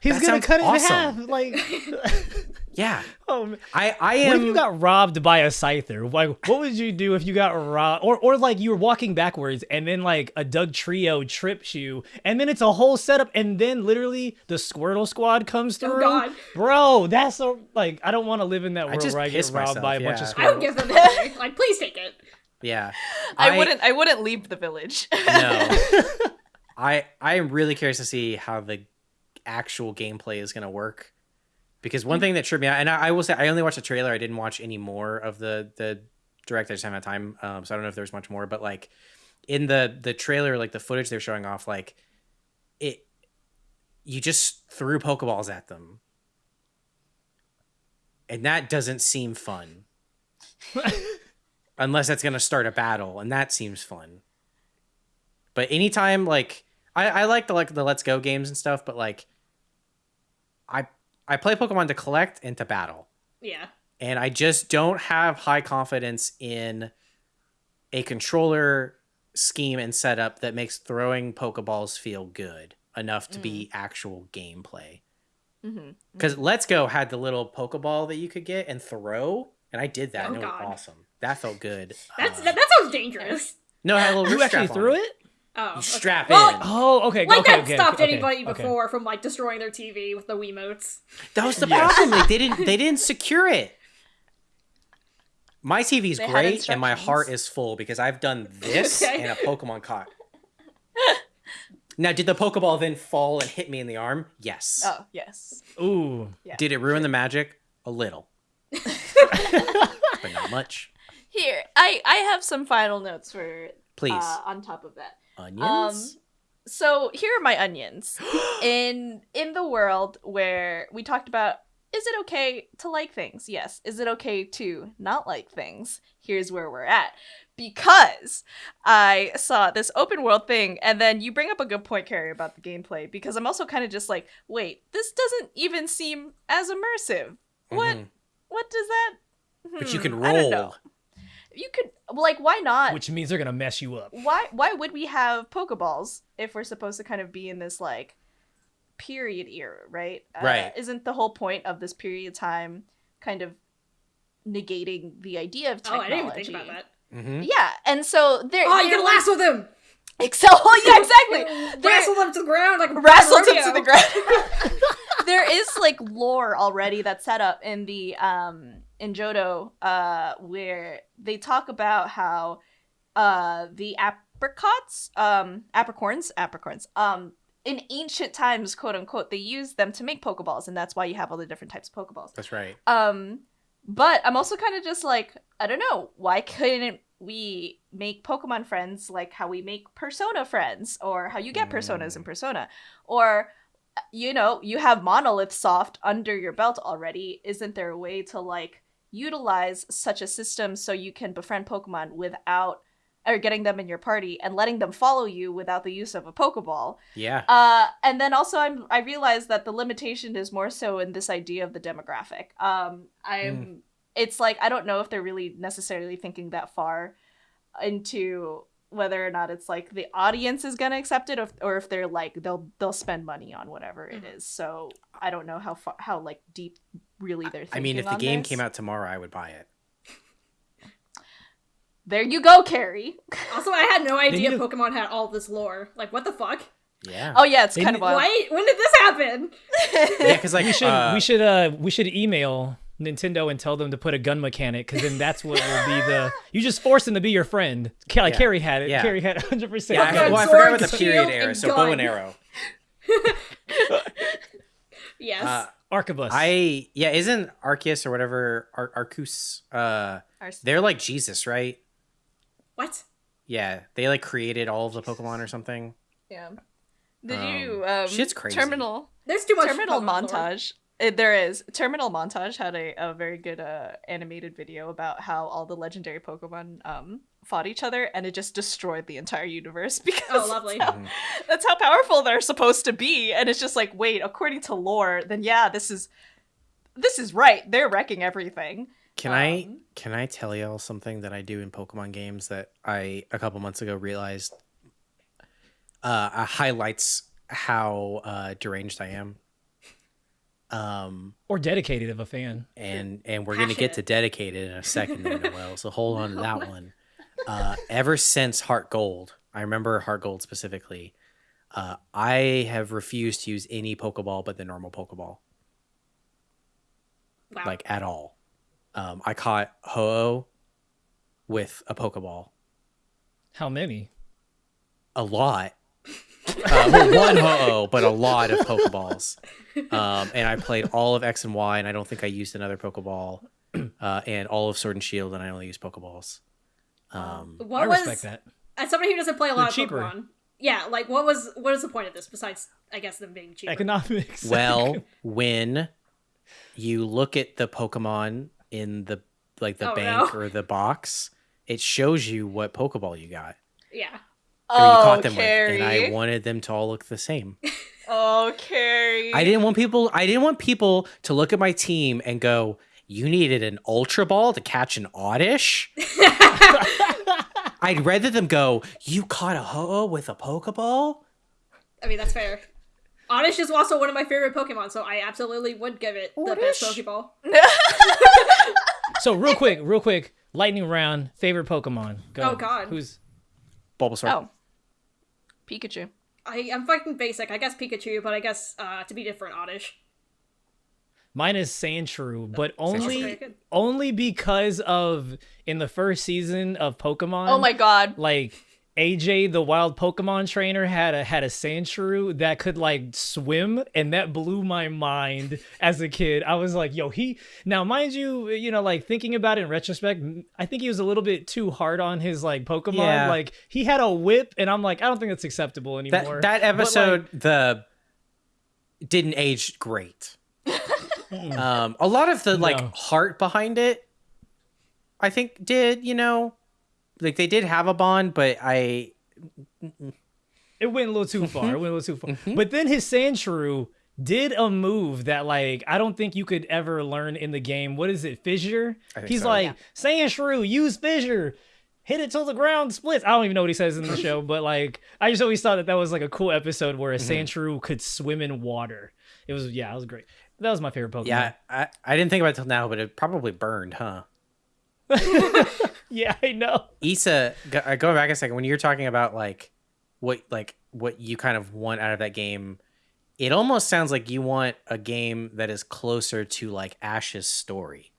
He's That gonna sounds cut it awesome. in half. Like, Yeah, oh, man. I I what if you got robbed by a scyther? Like, what would you do if you got robbed, or or like you were walking backwards and then like a Dugtrio trips you, and then it's a whole setup, and then literally the Squirtle Squad comes Oh, through. God. Bro, that's a like I don't want to live in that world just where I get piss robbed myself, by a bunch of yeah. squirrels. I would give them the Like, please take it. Yeah, I, wouldn't. I wouldn't leave the village. No. I I am really curious to see how the actual gameplay is gonna work. Because one thing that tripped me out, and I, I will say I only watched the trailer. I didn't watch any more of the the direct. I just haven't had time, um, so I don't know if there's much more. But like in the the trailer, like the footage they're showing off, like it, you just threw Pokeballs at them, and that doesn't seem fun. Unless that's gonna start a battle, and that seems fun. But anytime like I, I like the like the let's go games and stuff, but like I I play Pokemon to collect and to battle. Yeah. And I just don't have high confidence in a controller scheme and setup that makes throwing Pokeballs feel good enough to be mm. actual gameplay. Mm-hmm. Mm-hmm. Because Let's Go had the little Pokeball that you could get and throw, and I did that, Oh, and it was God. awesome. That felt good. That's Uh, that, that sounds dangerous. no, it had a You actually strap threw it? Oh. You okay. strap Well, in. Oh, okay. Like okay, that okay, stopped okay, anybody okay. before from like destroying their TV with the Wiimotes. That was the Yes. problem. Like, they didn't they didn't secure it. My TV is great and my heart is full because I've done this Okay. and a Pokemon caught. now, did the Pokeball then fall and hit me in the arm? Yes. Oh yes. Ooh. Yeah. Did it ruin the magic? A little. but not much. Here, I I have some final notes for Please. uh, on top of that. Onions? So here are my onions. in in the world where we talked about is it okay to like things? Yes. Is it okay to not like things? Here's where we're at. Because I saw this open world thing, and then you bring up a good point, Carrie, about the gameplay. Because I'm also kind of just like, wait, this doesn't even seem as immersive. What? Mhm. What does that? But you Hmm, can roll. Know. You could like, why not? Which means they're gonna mess you up. why why would we have pokeballs if we're supposed to kind of be in this like period era right Uh, Right. isn't the whole point of this period of time kind of negating the idea of technology? Oh, I didn't even think about that. Mhm. yeah and so there Oh, you there can was- lasso them! excel yeah exactly There- Wrestle them to the ground like a wrestled him rodeo. to the ground. there is like lore already that's set up in the um in Johto uh where they talk about how uh the apricots um apricorns apricorns um in ancient times quote unquote they used them to make pokeballs and that's why you have all the different types of pokeballs That's right. um, but I'm also kind of just like, I don't know, why couldn't we make Pokemon friends like how we make Persona friends, or how you get Personas in Persona, or you know, you have Monolith Soft under your belt already. Isn't there a way to like utilize such a system so you can befriend Pokemon without or getting them in your party and letting them follow you without the use of a Pokeball. Yeah. Uh, and then also I'm I realized that the limitation is more so in this idea of the demographic. Um, I'm it's like I don't know if they're really necessarily thinking that far into whether or not it's like the audience is gonna accept it, or, or if they're like they'll they'll spend money on whatever it is. So I don't know how far how like deep really they're. Thinking I mean, if the game this. came out tomorrow, I would buy it. there you go, Carrie. Also, I had no idea need Pokemon had all this lore. Like, what the fuck? Yeah. Oh yeah, it's They kind need- of wild. Why? When did this happen? yeah, because like We should uh, we should uh we should email Nintendo and tell them to put a gun mechanic because then that's what will be the you just force them to be your friend. Like Yeah. Carrie had it. Yeah. Carrie had 100. percent Yeah, I, well, I forgot about the period shield, era, and so bow and arrow. Yes. Uh, Arquebus. I yeah, isn't Arceus or whatever Ar- Arcus? Uh, Ars- they're like Jesus, right? what? Yeah, they like created all of the Pokemon or something. Yeah. Did Um, you um shit's crazy. terminal There's too much terminal Pokemon lore. Montage it, there is. Terminal montage had a, a very good uh, animated video about how all the legendary pokemon um fought each other and it just destroyed the entire universe because Oh, lovely. that's how, that's how powerful they're supposed to be. And it's just like wait according to lore then yeah this is this is right. They're wrecking everything. Can I Um, can I tell y'all something that I do in Pokemon games that I a couple months ago realized uh, uh highlights how uh deranged I am. Um or dedicated of a fan. and and we're gonna get to Passionate. dedicated in a second, Noel. So hold on to that one. Uh, ever since Heart Gold, I remember Heart Gold specifically. Uh, I have refused to use any Pokeball but the normal Pokeball, Wow. like at all. Um, I caught Ho-Oh with a Pokeball, How many? a lot. Uh, well, one Ho-Oh, but a lot of Pokeballs. Um, and I played all of X and Y, and I don't think I used another Pokeball. Uh, and all of Sword and Shield, and I only used Pokeballs. Um, what I was respect that. as somebody who doesn't play a lot They're of cheaper. Pokemon? Yeah, like what was what is the point of this besides I guess them being cheaper? Economics. well, when you look at the Pokemon in the like the Oh, bank no. or the box, it shows you what Pokeball you got yeah. Or you oh caught them carrie with, and I wanted them to all look the same. oh carrie I didn't want people. I didn't want people to look at my team and go, "You needed an Ultra Ball to catch an Oddish." I'd rather them go, "You caught a Ho-Oh with a Pokeball." I mean that's fair. Oddish is also one of my favorite Pokemon, so I absolutely would give it the best Oddish? Pokeball. So real quick, real quick, lightning round. Favorite Pokemon. Go. Oh, God. Who's Bulbasaur. oh pikachu I I'm fucking basic. I guess Pikachu, but I guess uh, to be different, Oddish. Mine is Sandshrew, but only good. only because of in the first season of Pokemon. oh my god Like AJ, the wild Pokemon trainer, had a had a Sandshrew that could like swim, and that blew my mind as a kid. I was like, "Yo, he." Now, mind you, you know, like thinking about it in retrospect, I think he was a little bit too hard on his like Pokemon. Yeah. Like he had a whip, and I'm like, I don't think that's acceptable anymore. that that But, like, episode the didn't age great. um, a lot of the like No. heart behind it, I think, did you know, like they did have a bond, but I it went a little too far. It went a little too far. Mm-hmm. But then his Sandshrew did a move that like I don't think you could ever learn in the game. What is it? Fissure? He's so. like, Sandshrew, use fissure. Hit it till the ground splits. I don't even know what he says in the show, but like I just always thought that that was like a cool episode where a Mm-hmm. Sandshrew could swim in water. It was yeah, it was great. That was my favorite Pokemon. yeah I, I didn't think about it till now, but it probably burned, huh? yeah, I know. Issa, go, uh, going back a second, when you're talking about like what like what you kind of want out of that game, it almost sounds like you want a game that is closer to like Ash's story.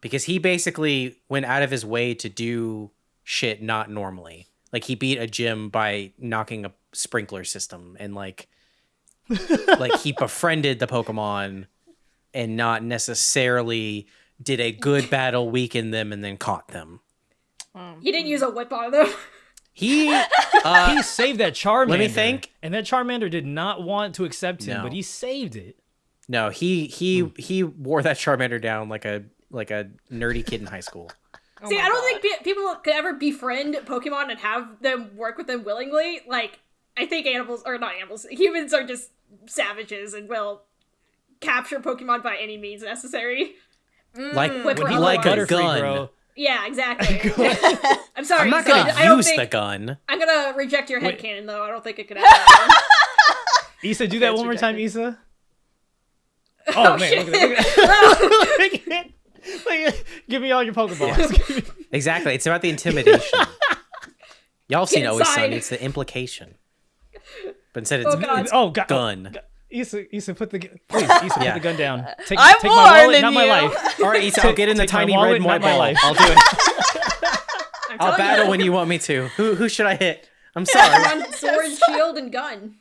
Because he basically went out of his way to do shit not normally. Like he beat a gym by knocking a sprinkler system and like like he befriended the Pokemon and not necessarily did a good battle, weaken them, and then caught them. He didn't use a whip on them. He uh, he saved that Charmander. let me think. And that Charmander did not want to accept him, No. but he saved it. no, he he he wore that Charmander down like a like a nerdy kid in high school. Oh See, I don't God. think pe- people could ever befriend Pokemon and have them work with them willingly. Like, I think animals, or not animals, humans are just savages and will capture Pokemon by any means necessary. Like Whip would or like a otherwise. gun? bro. Yeah, exactly. I'm sorry. I'm not so gonna I don't use think, the gun. I'm gonna reject your Wait. headcanon, though. I don't think it could happen. Issa, do that one more time, rejected. Issa. Oh, oh, man, look at that. Look at that. Give me all your Pokeballs. Exactly. It's about the intimidation. Y'all seen Always. Sunny. It's the implication. But instead it's Oh, God. oh, God. gun. Oh, Issa, Issa, put the please, Issa, Yeah. put the gun down. Take, I'm take my wallet, warning not my you. life. All right, Issa, I'll get in the Take my tiny wallet, red and white not my ball. life. I'll do it. I'm I'll battle you. when you want me to. Who who should I hit? I'm sorry. Pokemon sword, shield, and gun.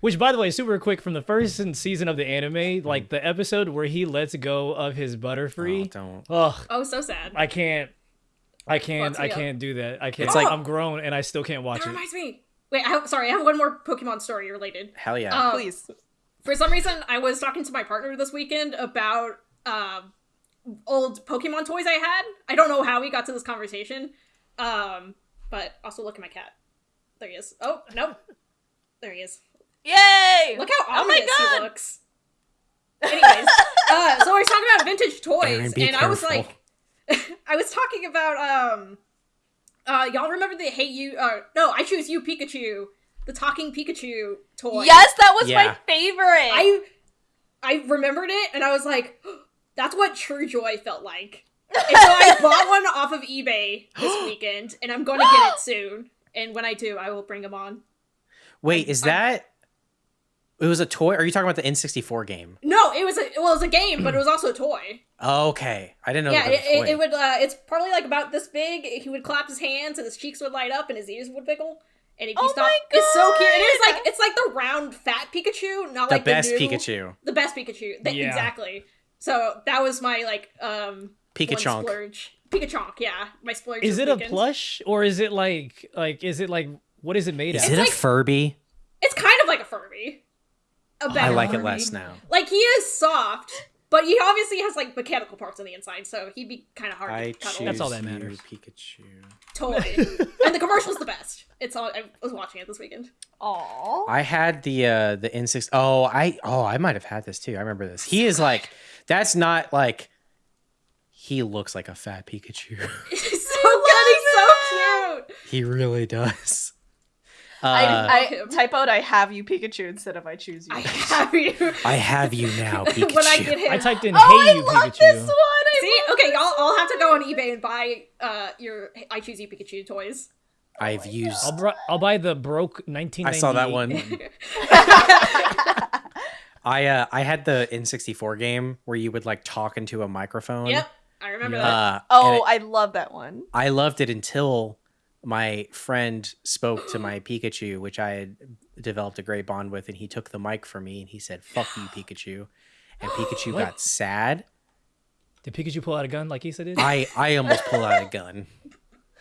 Which, by the way, super quick from the first season of the anime, mm-hmm. like the episode where he lets go of his Oh, Butterfree. don't. Ugh, Oh, so sad. I can't. I can't. I can't do that. I can't. It's like- I'm grown and I still can't watch That it. reminds me. Wait, I have, sorry, I have one more Pokemon story related. Hell yeah. Um, Please. For some reason, I was talking to my partner this weekend about um, old Pokemon toys I had. I don't know how we got to this conversation, um, but also look at my cat. There he is. Oh no, there he is. Yay! Look how Oh my ominous God. he looks. Anyways, uh, so we were talking about vintage toys, Erin, be and I was like, I was talking about um, uh, y'all remember the Hey You? Uh, no, I choose you Pikachu, the talking Pikachu toy. Yes, that was Yeah. my favorite. I I remembered it and I was like, that's what true joy felt like. And so I bought one off of eBay this weekend and I'm going to get it soon. And when I do, I will bring them on. Wait, is that? It was a toy. Are you talking about the N64 game? No, it was a well, it was a game, but it was also a toy. Okay, I didn't know. yeah, that it, was a toy. it, it would. Uh, it's probably like about this big. He would clap his hands and his cheeks would light up and his ears would wiggle. And if you Oh stop, my it's so cute. It is like it's like the round fat Pikachu, not the like best the new, Pikachu. The best Pikachu. Th- Yeah. Exactly. So that was my like um one Pikachonk. splurge. Pikachonk, yeah, my splurge. Is this it a plush or is it like like is it like what is it made of? Is out? it of? a Furby? It's kind of like a Furby. A I better I like it less now. Like he is soft, but he obviously has like mechanical parts on the inside, so he'd be kind of hard I to cuddle. That's all that you, matters. Pikachu. Totally. and the commercial's the best. It's all. I was watching it this weekend. Aww. I had the uh the N6. Oh, I oh I might have had this too. I remember this. He is like that's not like he looks like a fat Pikachu. He's so good. He's so cute. he really does. Uh, I, I him. type out I have you Pikachu instead of I choose you. I have you. I have you now, Pikachu. when I get him. I typed in oh, "Hey I you love Pikachu." this one. I See, love okay, this y'all, I'll have to go on eBay and buy uh your I choose you Pikachu toys. I've used. I'll, br- I'll buy the broke 19. I saw that one. I uh I had the N64 game where you would like talk into a microphone. Yep, I remember Yeah. that. Uh, Oh, it- I love that one. I loved it until my friend spoke to my Pikachu, which I had developed a great bond with, and he took the mic from me and he said, "Fuck you, Pikachu," and Pikachu What? got sad. Did Pikachu pull out a gun like Issa did? I I almost pulled out a gun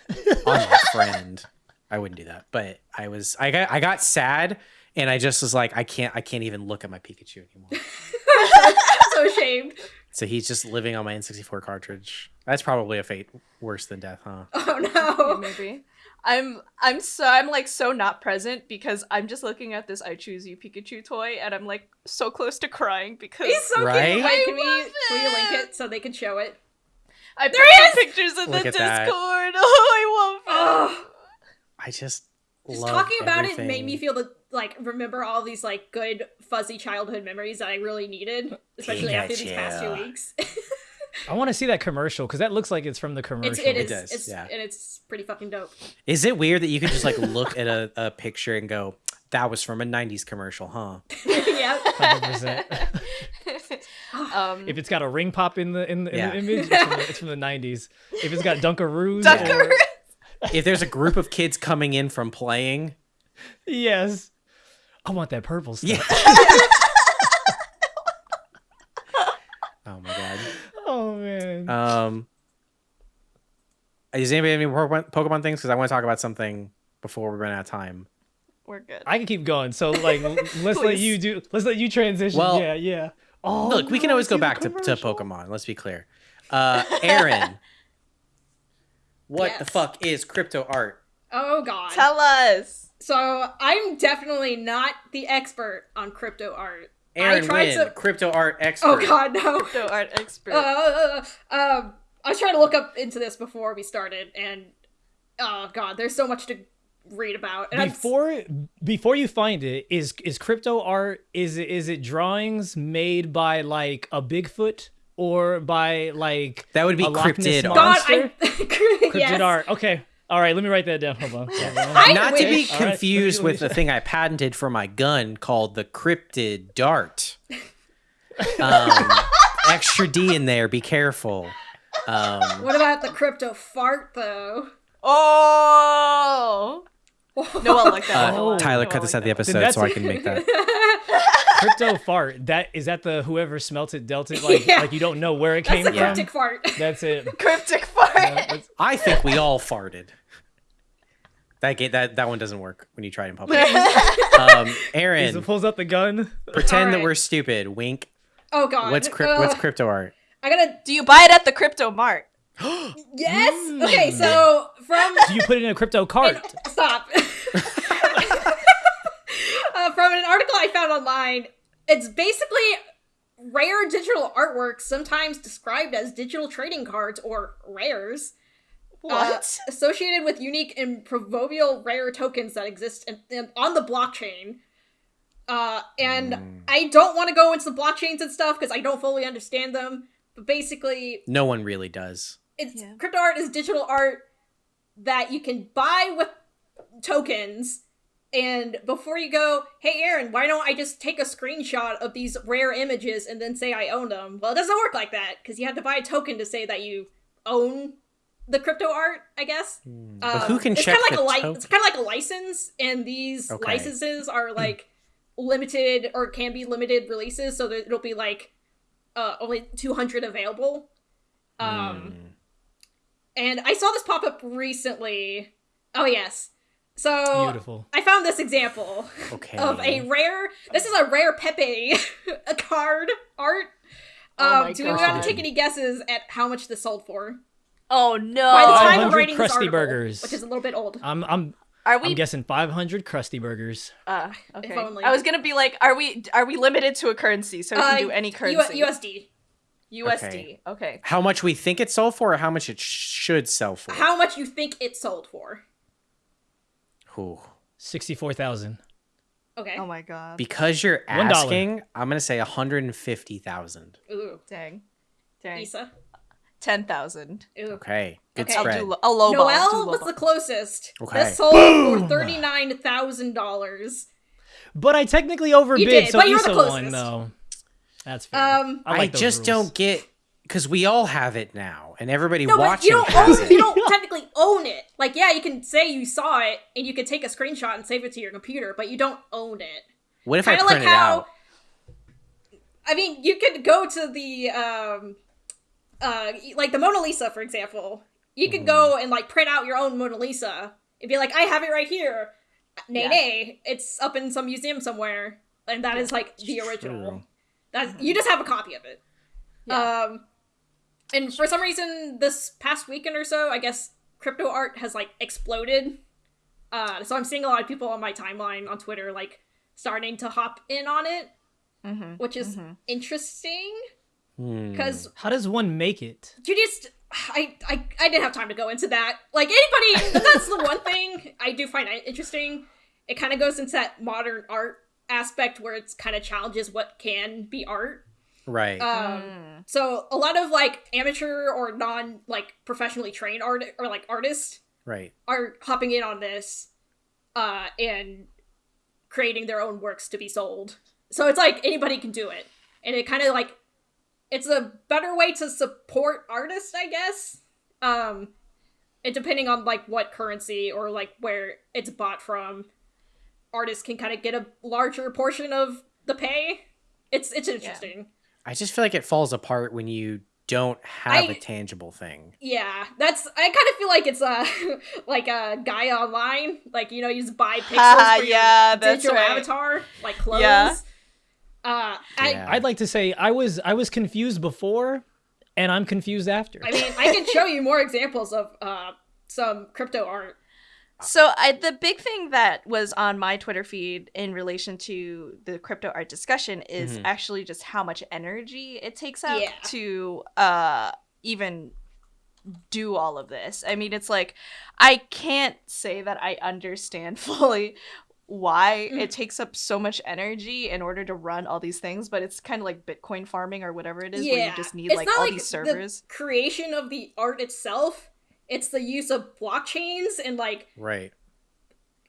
on my friend. I wouldn't do that, but I was I got I got sad, and I just was like, I can't I can't even look at my Pikachu anymore. so ashamed. So he's just living on my N64 cartridge. That's probably a fate worse than death, huh? Oh no. maybe. I'm I'm so I'm like so not present because I'm just looking at this I choose you Pikachu toy and I'm like so close to crying because He's so Right? cute. Wait, can we I can we link it. it so they can show it? I put There the pictures in Look the at that. Discord. Oh, I love it. I just Just love talking about it made me feel the like remember all these like good fuzzy childhood memories that I really needed, especially after these past two weeks. I want to see that commercial because that looks like it's from the commercial. it's it It is does, it's yeah. and it's pretty fucking dope. Is it weird that you can just like look at a, a picture and go, that was from a 90s commercial, huh? yeah. 100%. um, if it's got a ring pop in the in the, in the image, it's from the, it's from the 90s. If it's got Dunkaroos, Dunkaroos. or- if there's a group of kids coming in from playing, yes, I want that purple stuff. yeah. oh my god. Man. Um, does anybody have any Pokemon Pokemon things? Because I want to talk about something before we run out of time. we're good. I can keep going. So like, let's let you do. Let's let you transition. Well- yeah, yeah. Oh, Look, we can always go back to, to. Pokemon. Let's be clear. Uh, Erin, what the fuck is crypto art? Oh god. Tell us. so I'm definitely not the expert on crypto art. Erin tried Wynn, to- crypto art expert. Oh god, no. Crypto art expert. Uh, um, I was trying to look up into this before we started, and oh god, there's so much to read about. And I'm Before before you find it, is is crypto art? Is it is it drawings made by like a Bigfoot or by like That would be a Loch Ness cryptid art. God. I Cryptid yes. art. Okay. All right. Let me write that down. Hold on. Hold on. Not to be wish- All right, confused let me- with the thing I patented for my gun called the cryptid dart. Um, extra D in there. Be careful. Um, What about the crypto fart though? Oh. No one like that. uh, Oh. Tyler, No cut one this like out the episode so I can make that. Crypto fart. That is that the whoever smelt it dealt it like Yeah. like you don't know where it That's came the from. cryptic fart. That's it. Cryptic fart. That's- I think we all farted. That ga- that that one doesn't work when you try it in public. um, He Erin, pulls out the gun. pretend that we're stupid. Wink. Oh god. What's crypt? What's Uh, crypto art? I gotta Do you buy it at the crypto mart? yes. Mm. Okay, so from Do you put it in a crypto cart? Stop. Uh, from an article I found online, it's basically rare digital artworks, sometimes described as digital trading cards or rares, uh, associated with unique and proverbial rare tokens that exist in, in- on the blockchain. Uh, and I don't want to go into the blockchains and stuff because I don't fully understand them. But basically, No one really does. it's Yeah. crypto art is digital art that you can buy with tokens and before you go hey erin why don't i just take a screenshot of these rare images and then say i own them well it doesn't work like that because you have to buy a token to say that you own the crypto art i guess But who can it's check kind of like a li- it's kind of like a license and these Okay. licenses are like limited or can be limited releases so that it'll be like uh, only 200 available um Hmm. and I saw this pop up recently. Oh yes. So Beautiful. I found this example Okay. of a rare. This is a rare Pepe a card art. Oh Um, my do we God. want to take any guesses at how much this sold for? Oh no. By the time of 500 writing this Krusty article, Burgers. which is a little bit old. I'm I'm Are I'm guessing 500 crusty burgers. uh okay. only. I was going to be like are we are we limited to a currency so we Uh, can do any U- currency? USD. USD. Okay. How much we think it sold for, or how much it sh- should sell for? How much you think it sold for? Ooh. 64,000. Okay. Oh my god. Because you're One dollar. asking, I'm gonna say 150,000. Ooh. Dang. Dang. Issa. 10,000. Okay, good Okay. I'll spread. do lo- I'll lowball. I'll Noel do was lowball. the closest. Okay. This sold for thirty nine thousand dollars. But I technically overbid, did, so but you were the Issa won closest. though. That's fair. Um, I, I, like those just rules. don't get because we all have it now, and everybody No, watching you don't has own. it. You don't technically own it. Like, yeah, you can say you saw it, and you can take a screenshot and save it to your computer, but you don't own it. What if I Kind of print like it how. out? I mean, you could go to the um, uh, like the Mona Lisa, for example. You could go and like print out your own Mona Lisa and be like, "I have it right here." Nay, Yeah. nay, it's up in some museum somewhere, and that is like the original. True. That's you just have a copy of it. Yeah. Um, and for some reason, this past weekend or so, I guess crypto art has like exploded. Uh, so I'm seeing a lot of people on my timeline on Twitter like starting to hop in on it, Mhm, which is mhm. interesting Hmm. because How does one make it? you just I, I I didn't have time to go into that. Like anybody, that's the one thing I do find interesting. It kind of goes into that modern art aspect where it's kind of challenges what can be art. Right. Um, Mm. so a lot of like amateur or non like professionally trained art or like artists right. are hopping in on this, uh, and creating their own works to be sold. So it's like anybody can do it, and it kind of like it's a better way to support artists, I guess. Um, and depending on like what currency or like where it's bought from, artists can kind of get a larger portion of the pay. It's it's interesting. I just feel like it falls apart when you don't have a I- tangible thing. Yeah, that's. I kind of feel like it's a like a guy online. Like you know, you just buy pixels Ah, for your yeah, that's digital right. avatar, like clothes. Yeah. Uh, I, Yeah. I'd like to say I was I was confused before, and I'm confused after. I mean, I can show you more examples of uh, some crypto art. So I, the big thing that was on my Twitter feed in relation to the crypto art discussion is Mhm. actually just how much energy it takes out Yeah. to uh, even do all of this. I mean, it's like I can't say that I understand fully why Mm. it takes up so much energy in order to run all these things, but it's kind of like Bitcoin farming or whatever it is, where you just need It's like not all like these servers. The creation of the art itself. It's the use of blockchains and like Right.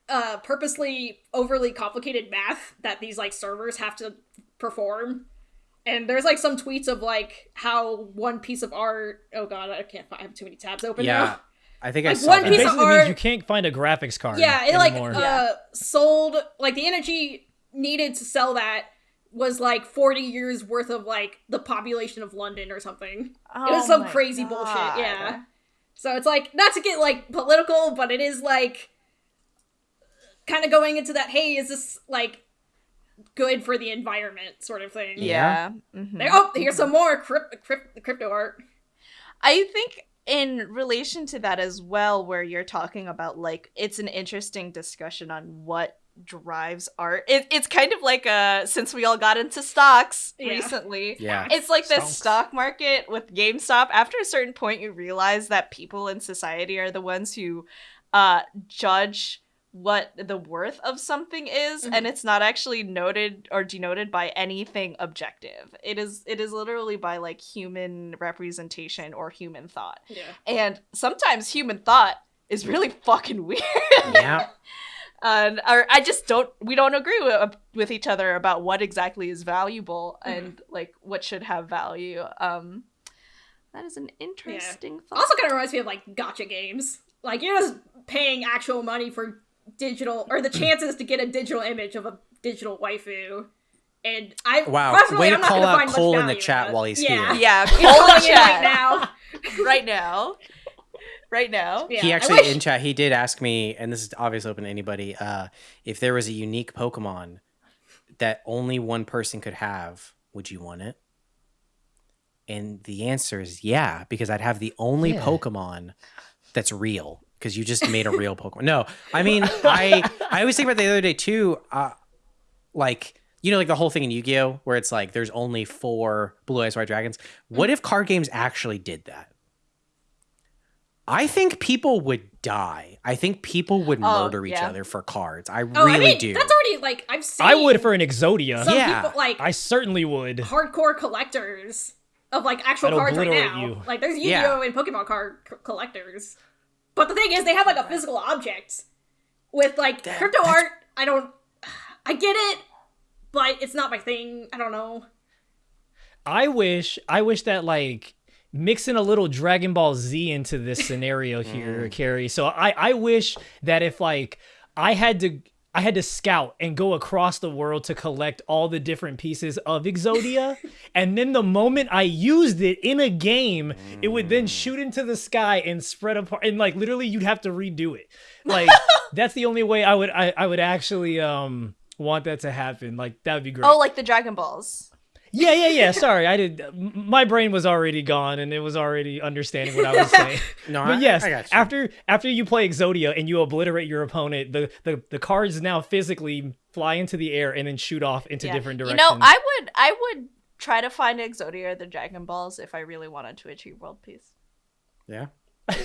uh purposely overly complicated math that these like servers have to perform. And there's like some tweets of like how one piece of art. Oh god, I can't. find I have too many tabs open Yeah. now. I think I Like saw one it that. piece of basically means you can't find a graphics card. Yeah, it like anymore. uh Yeah. sold like the energy needed to sell that was like 40 years worth of like the population of London or something. it was Oh some my crazy bullshit, yeah. So it's like not to get like political, but it is like kind of going into that hey, is this like good for the environment sort of thing. Yeah. mhm. There- oh, here's some more crypt, crypt, crypto art. I think in relation to that as well, where you're talking about like it's an interesting discussion on what drives art. It, it's kind of like uh since we all got into stocks Yeah. recently. Yeah. It's like the Stonks. stock market with GameStop. After a certain point, you realize that people in society are the ones who uh, judge what the worth of something is, and it's not actually noted or denoted by anything objective. It is it is literally by like human representation or human thought, Yeah. and sometimes human thought is really fucking weird. Yeah. and or I just don't we don't agree with, uh, with each other about what exactly is valuable mm-hmm. and like what should have value. Um, that is an interesting thought. Also kind of reminds me of like gacha games. Like you're just paying actual money for digital or the mm. chances to get a digital image of a digital waifu. And I Wow. personally, Way to I'm not call gonna out find much Cole in the chat while he's yeah. here. yeah, He's call calling the in right now. right now, right now. Yeah, he actually in chat he did ask me, and this is obviously open to anybody, uh, if there was a unique Pokemon that only one person could have, would you want it? And the answer is yeah, because I'd have the only Yeah. Pokemon that's real. Because you just made a real Pokemon. No, I mean, I I always think about the other day too. Uh, like you know, like the whole thing in Yu-Gi-Oh, where it's like there's only four Blue Eyes White Dragons. What if card games actually did that? I think people would die. I think people would Oh, murder each yeah. other for cards. I Oh, really I mean, do. that's already like I've seen. I would for an Exodia. some Yeah. people like I certainly would. hardcore collectors of like actual I'd cards right now. you. Like there's Yu-Gi-Oh Yeah. and Pokemon card c- collectors. But the thing is, they have like a physical object. With like That- crypto art, I don't. I get it, but it's not my thing. I don't know. I wish I wish that like mixing a little Dragon Ball Z into this scenario here, Carrie. So I I wish that if like I had to I had to scout and go across the world to collect all the different pieces of Exodia, and then the moment I used it in a game, it would then shoot into the sky and spread apart, and like literally you'd have to redo it. Like that's the only way I would I, I would actually um want that to happen. Like that would be great. Oh, like the Dragon Balls. Yeah, yeah, yeah. Sorry, I did. My brain was already gone, and it was already understanding what I was saying. no, But I, yes, I got you. after after you play Exodia and you obliterate your opponent, the, the the cards now physically fly into the air and then shoot off into Yeah. different You directions. know, I would I would try to find Exodia or the Dragon Balls if I really wanted to achieve world peace. yeah.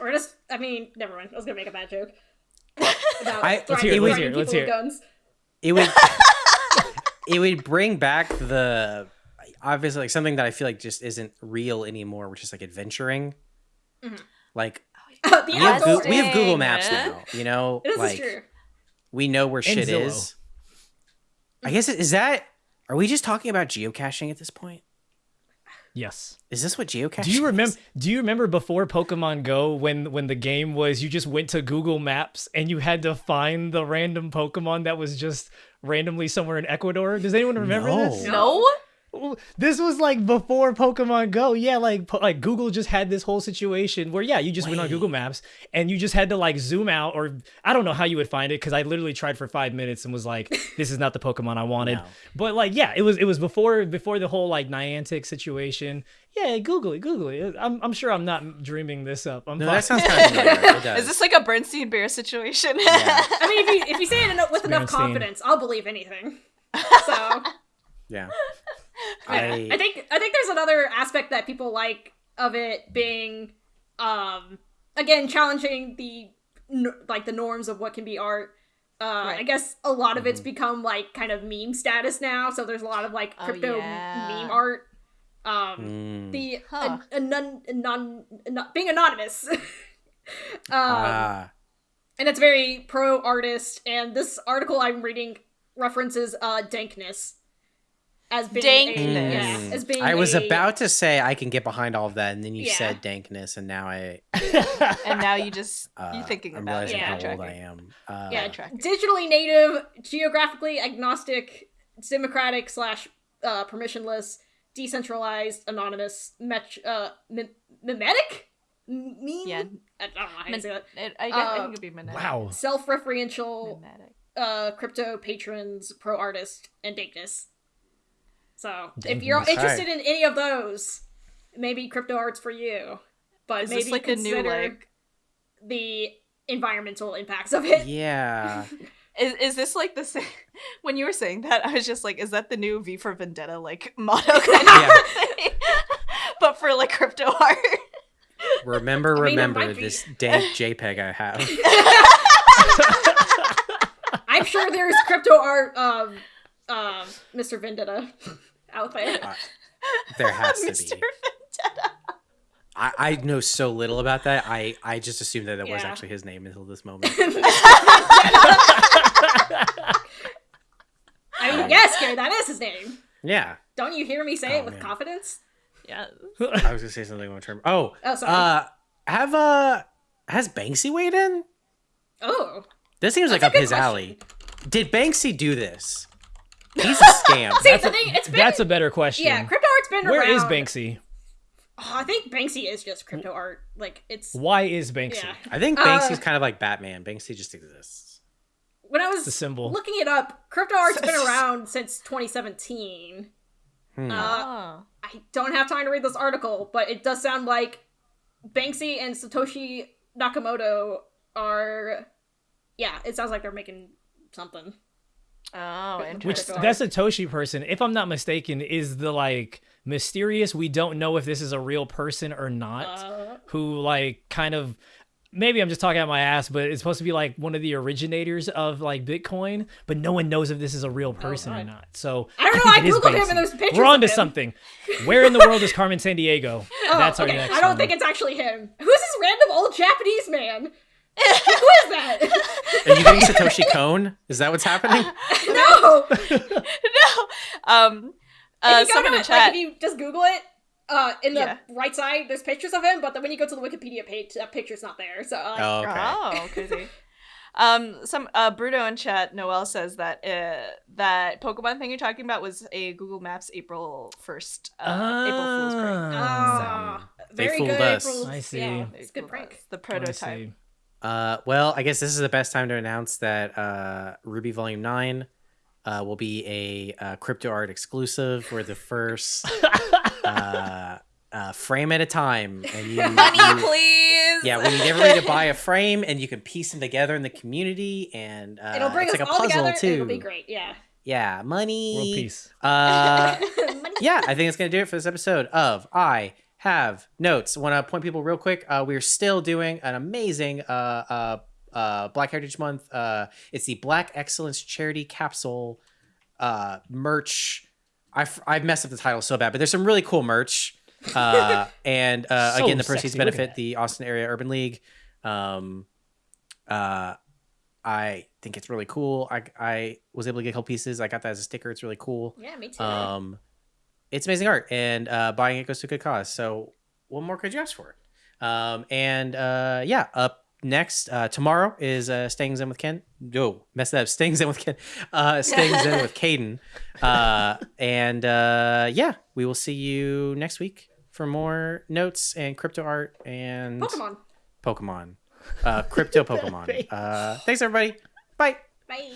Or just, I mean, never mind. I was gonna make a bad joke. About I- let's hear it, let's hear it, let's people with hear guns. it would it would bring back the obviously like something that I feel like just isn't real anymore, which is like adventuring. Mm-hmm. Like the we have, outdoor- Goo- we have Google Interesting. Maps now, you know, This like true. we know where shit Zillow. is. I guess is that are we just talking about geocaching at this point? Yes. Is this what geocaching? Do you remember? is? Do you remember before Pokemon Go when when the game was you just went to Google Maps and you had to find the random Pokemon that was just randomly somewhere in Ecuador? Does anyone remember No. this? No? This was like before Pokemon Go. Yeah, like like Google just had this whole situation where yeah, you just went on Google Maps and you just had to like zoom out or I don't know how you would find it because I literally tried for five minutes and was like, this is not the Pokemon I wanted. No. But like yeah, it was it was before before the whole like Niantic situation. Yeah, Google it, Google it. Uh, I'm I'm sure I'm not dreaming this up. I'm No, fine. that sounds kind of familiar. It does. Is this like a Bernstein Bear situation? Yeah. I mean, if you if you say it enough, with enough Springsteen. confidence, I'll believe anything. So Yeah. I, I think I think there's another aspect that people like of it being, um, again challenging the like the norms of what can be art. Uh, I guess a lot of it's Mm-hmm. become like kind of meme status now. So there's a lot of like Oh, crypto yeah. meme art. Um, Mm. the Huh. a, a non, a non, a- being anonymous. um, Ah. and it's very pro artist. And this article I'm reading references uh dankness as being a, Dankness. yeah, as being I was a- about to say I can get behind all of that, and then you Yeah. said dankness, and now I and now you just uh, you thinking I'm about realizing. Yeah. how Tracking. old I am. Uh, yeah, track. digitally native, geographically agnostic, democratic slash uh, permissionless, decentralized, anonymous, met- uh, mim- mimetic, M- meme. Yeah. I don't know how you Min- say that. It, I, guess, I Uh, think it'd be mimetic. wow. Self-referential, Mimetic. uh, crypto patrons, pro artist, and dankness. So if you're Dankness. interested in any of those, maybe crypto art's for you. But Is maybe this like a new consider like? the environmental impacts of it. Yeah. Is, is this like the same? When you were saying that, I was just like, is that the new V for Vendetta like motto kind of Yeah. thing? but for like crypto art. Remember, I mean, remember this dank JPEG I have. I'm sure there's crypto art, um, um, Mr. Vendetta out there. Uh, there has to Mr. be. I, I know so little about that. I, I just assumed that it was actually his name until this moment. I mean, yes, Gary, that is his name. Yeah. Don't you hear me say Oh, it with man. confidence? Yeah. I was gonna say something on term. Oh, Oh, sorry. uh, have uh, has Banksy weighed in? oh, This seems like That's a up his question. alley. Did Banksy do this? He's a scam. see, the thing, it's been That's a better question. yeah, crypto art's been Where around. Where is Banksy? Oh, I think Banksy is just crypto art. Like it's Why is Banksy? yeah. I think Uh, Banksy's kind of like Batman. Banksy just exists. When I was the symbol. looking it up, crypto art's been around since 2017. Hmm. Uh, Oh. I don't have time to read this article, but it does sound like Banksy and Satoshi Nakamoto are. Yeah, it sounds like they're making something. Oh, Which interesting. Crypto that Satoshi person, if I'm not mistaken, is the like mysterious. We don't know if this is a real person or not. Uh, who like kind of maybe I'm just talking out my ass, but it's supposed to be like one of the originators of like Bitcoin, but no one knows if this is a real person or not. So I don't know, I Googled him and there's pictures We're on to something. Where in the world is Carmen Sandiego? oh, That's our okay. next. I don't one. think it's actually him. Who's this random old Japanese man? Who is that? Are you getting Satoshi Kon? Is that what's happening? no. no. Um. Uh, if you someone in it, chat. like if you just Google it, uh, in the Yeah. right side, there's pictures of him, but then when you go to the Wikipedia page, that picture's not there. So like, Oh, okay. Oh, crazy. um, some uh, Bruno in chat, Noel says that uh, that Pokemon thing you're talking about was a Google Maps April first, uh, April Fool's prank. ah, They very fooled good. us. April- I see. Yeah, it's a good prank. us, The I prototype. See. Uh, well, I guess this is the best time to announce that uh, RWBY Volume Nine uh, will be a uh, crypto art exclusive. We're the first uh, uh, frame at a time, and you, Money, you- please. yeah, we need everybody to buy a frame, and you can piece them together in the community, and uh, It'll bring it's us like a all puzzle together. too. It'll be great. Yeah. Yeah, money. World peace. Uh, Money. yeah, I think it's gonna do it for this episode of I have notes. Want to point people real quick. Uh, we're still doing an amazing uh, uh, uh, Black Heritage Month. Uh, it's the Black Excellence Charity Capsule uh, merch. I I've messed up the title so bad, but there's some really cool merch. Uh, and uh, So again, the proceeds sexy. Benefit the Austin Area Urban League. Um, uh, I think it's really cool. I I was able to get a couple pieces. I got that as a sticker. It's really cool. Yeah, me too. Um, it's amazing art, and uh, buying it goes to a good cause. So, what more could you ask for? Um, and uh, yeah, up next uh, tomorrow is uh, staying zen with Ken. No, mess that up. Staying zen with Ken. Uh, staying zen with Caden. Uh, and uh, yeah, we will see you next week for more notes and crypto art and Pokemon. Pokemon. Uh, crypto Pokemon. Uh, thanks everybody. Bye. Bye.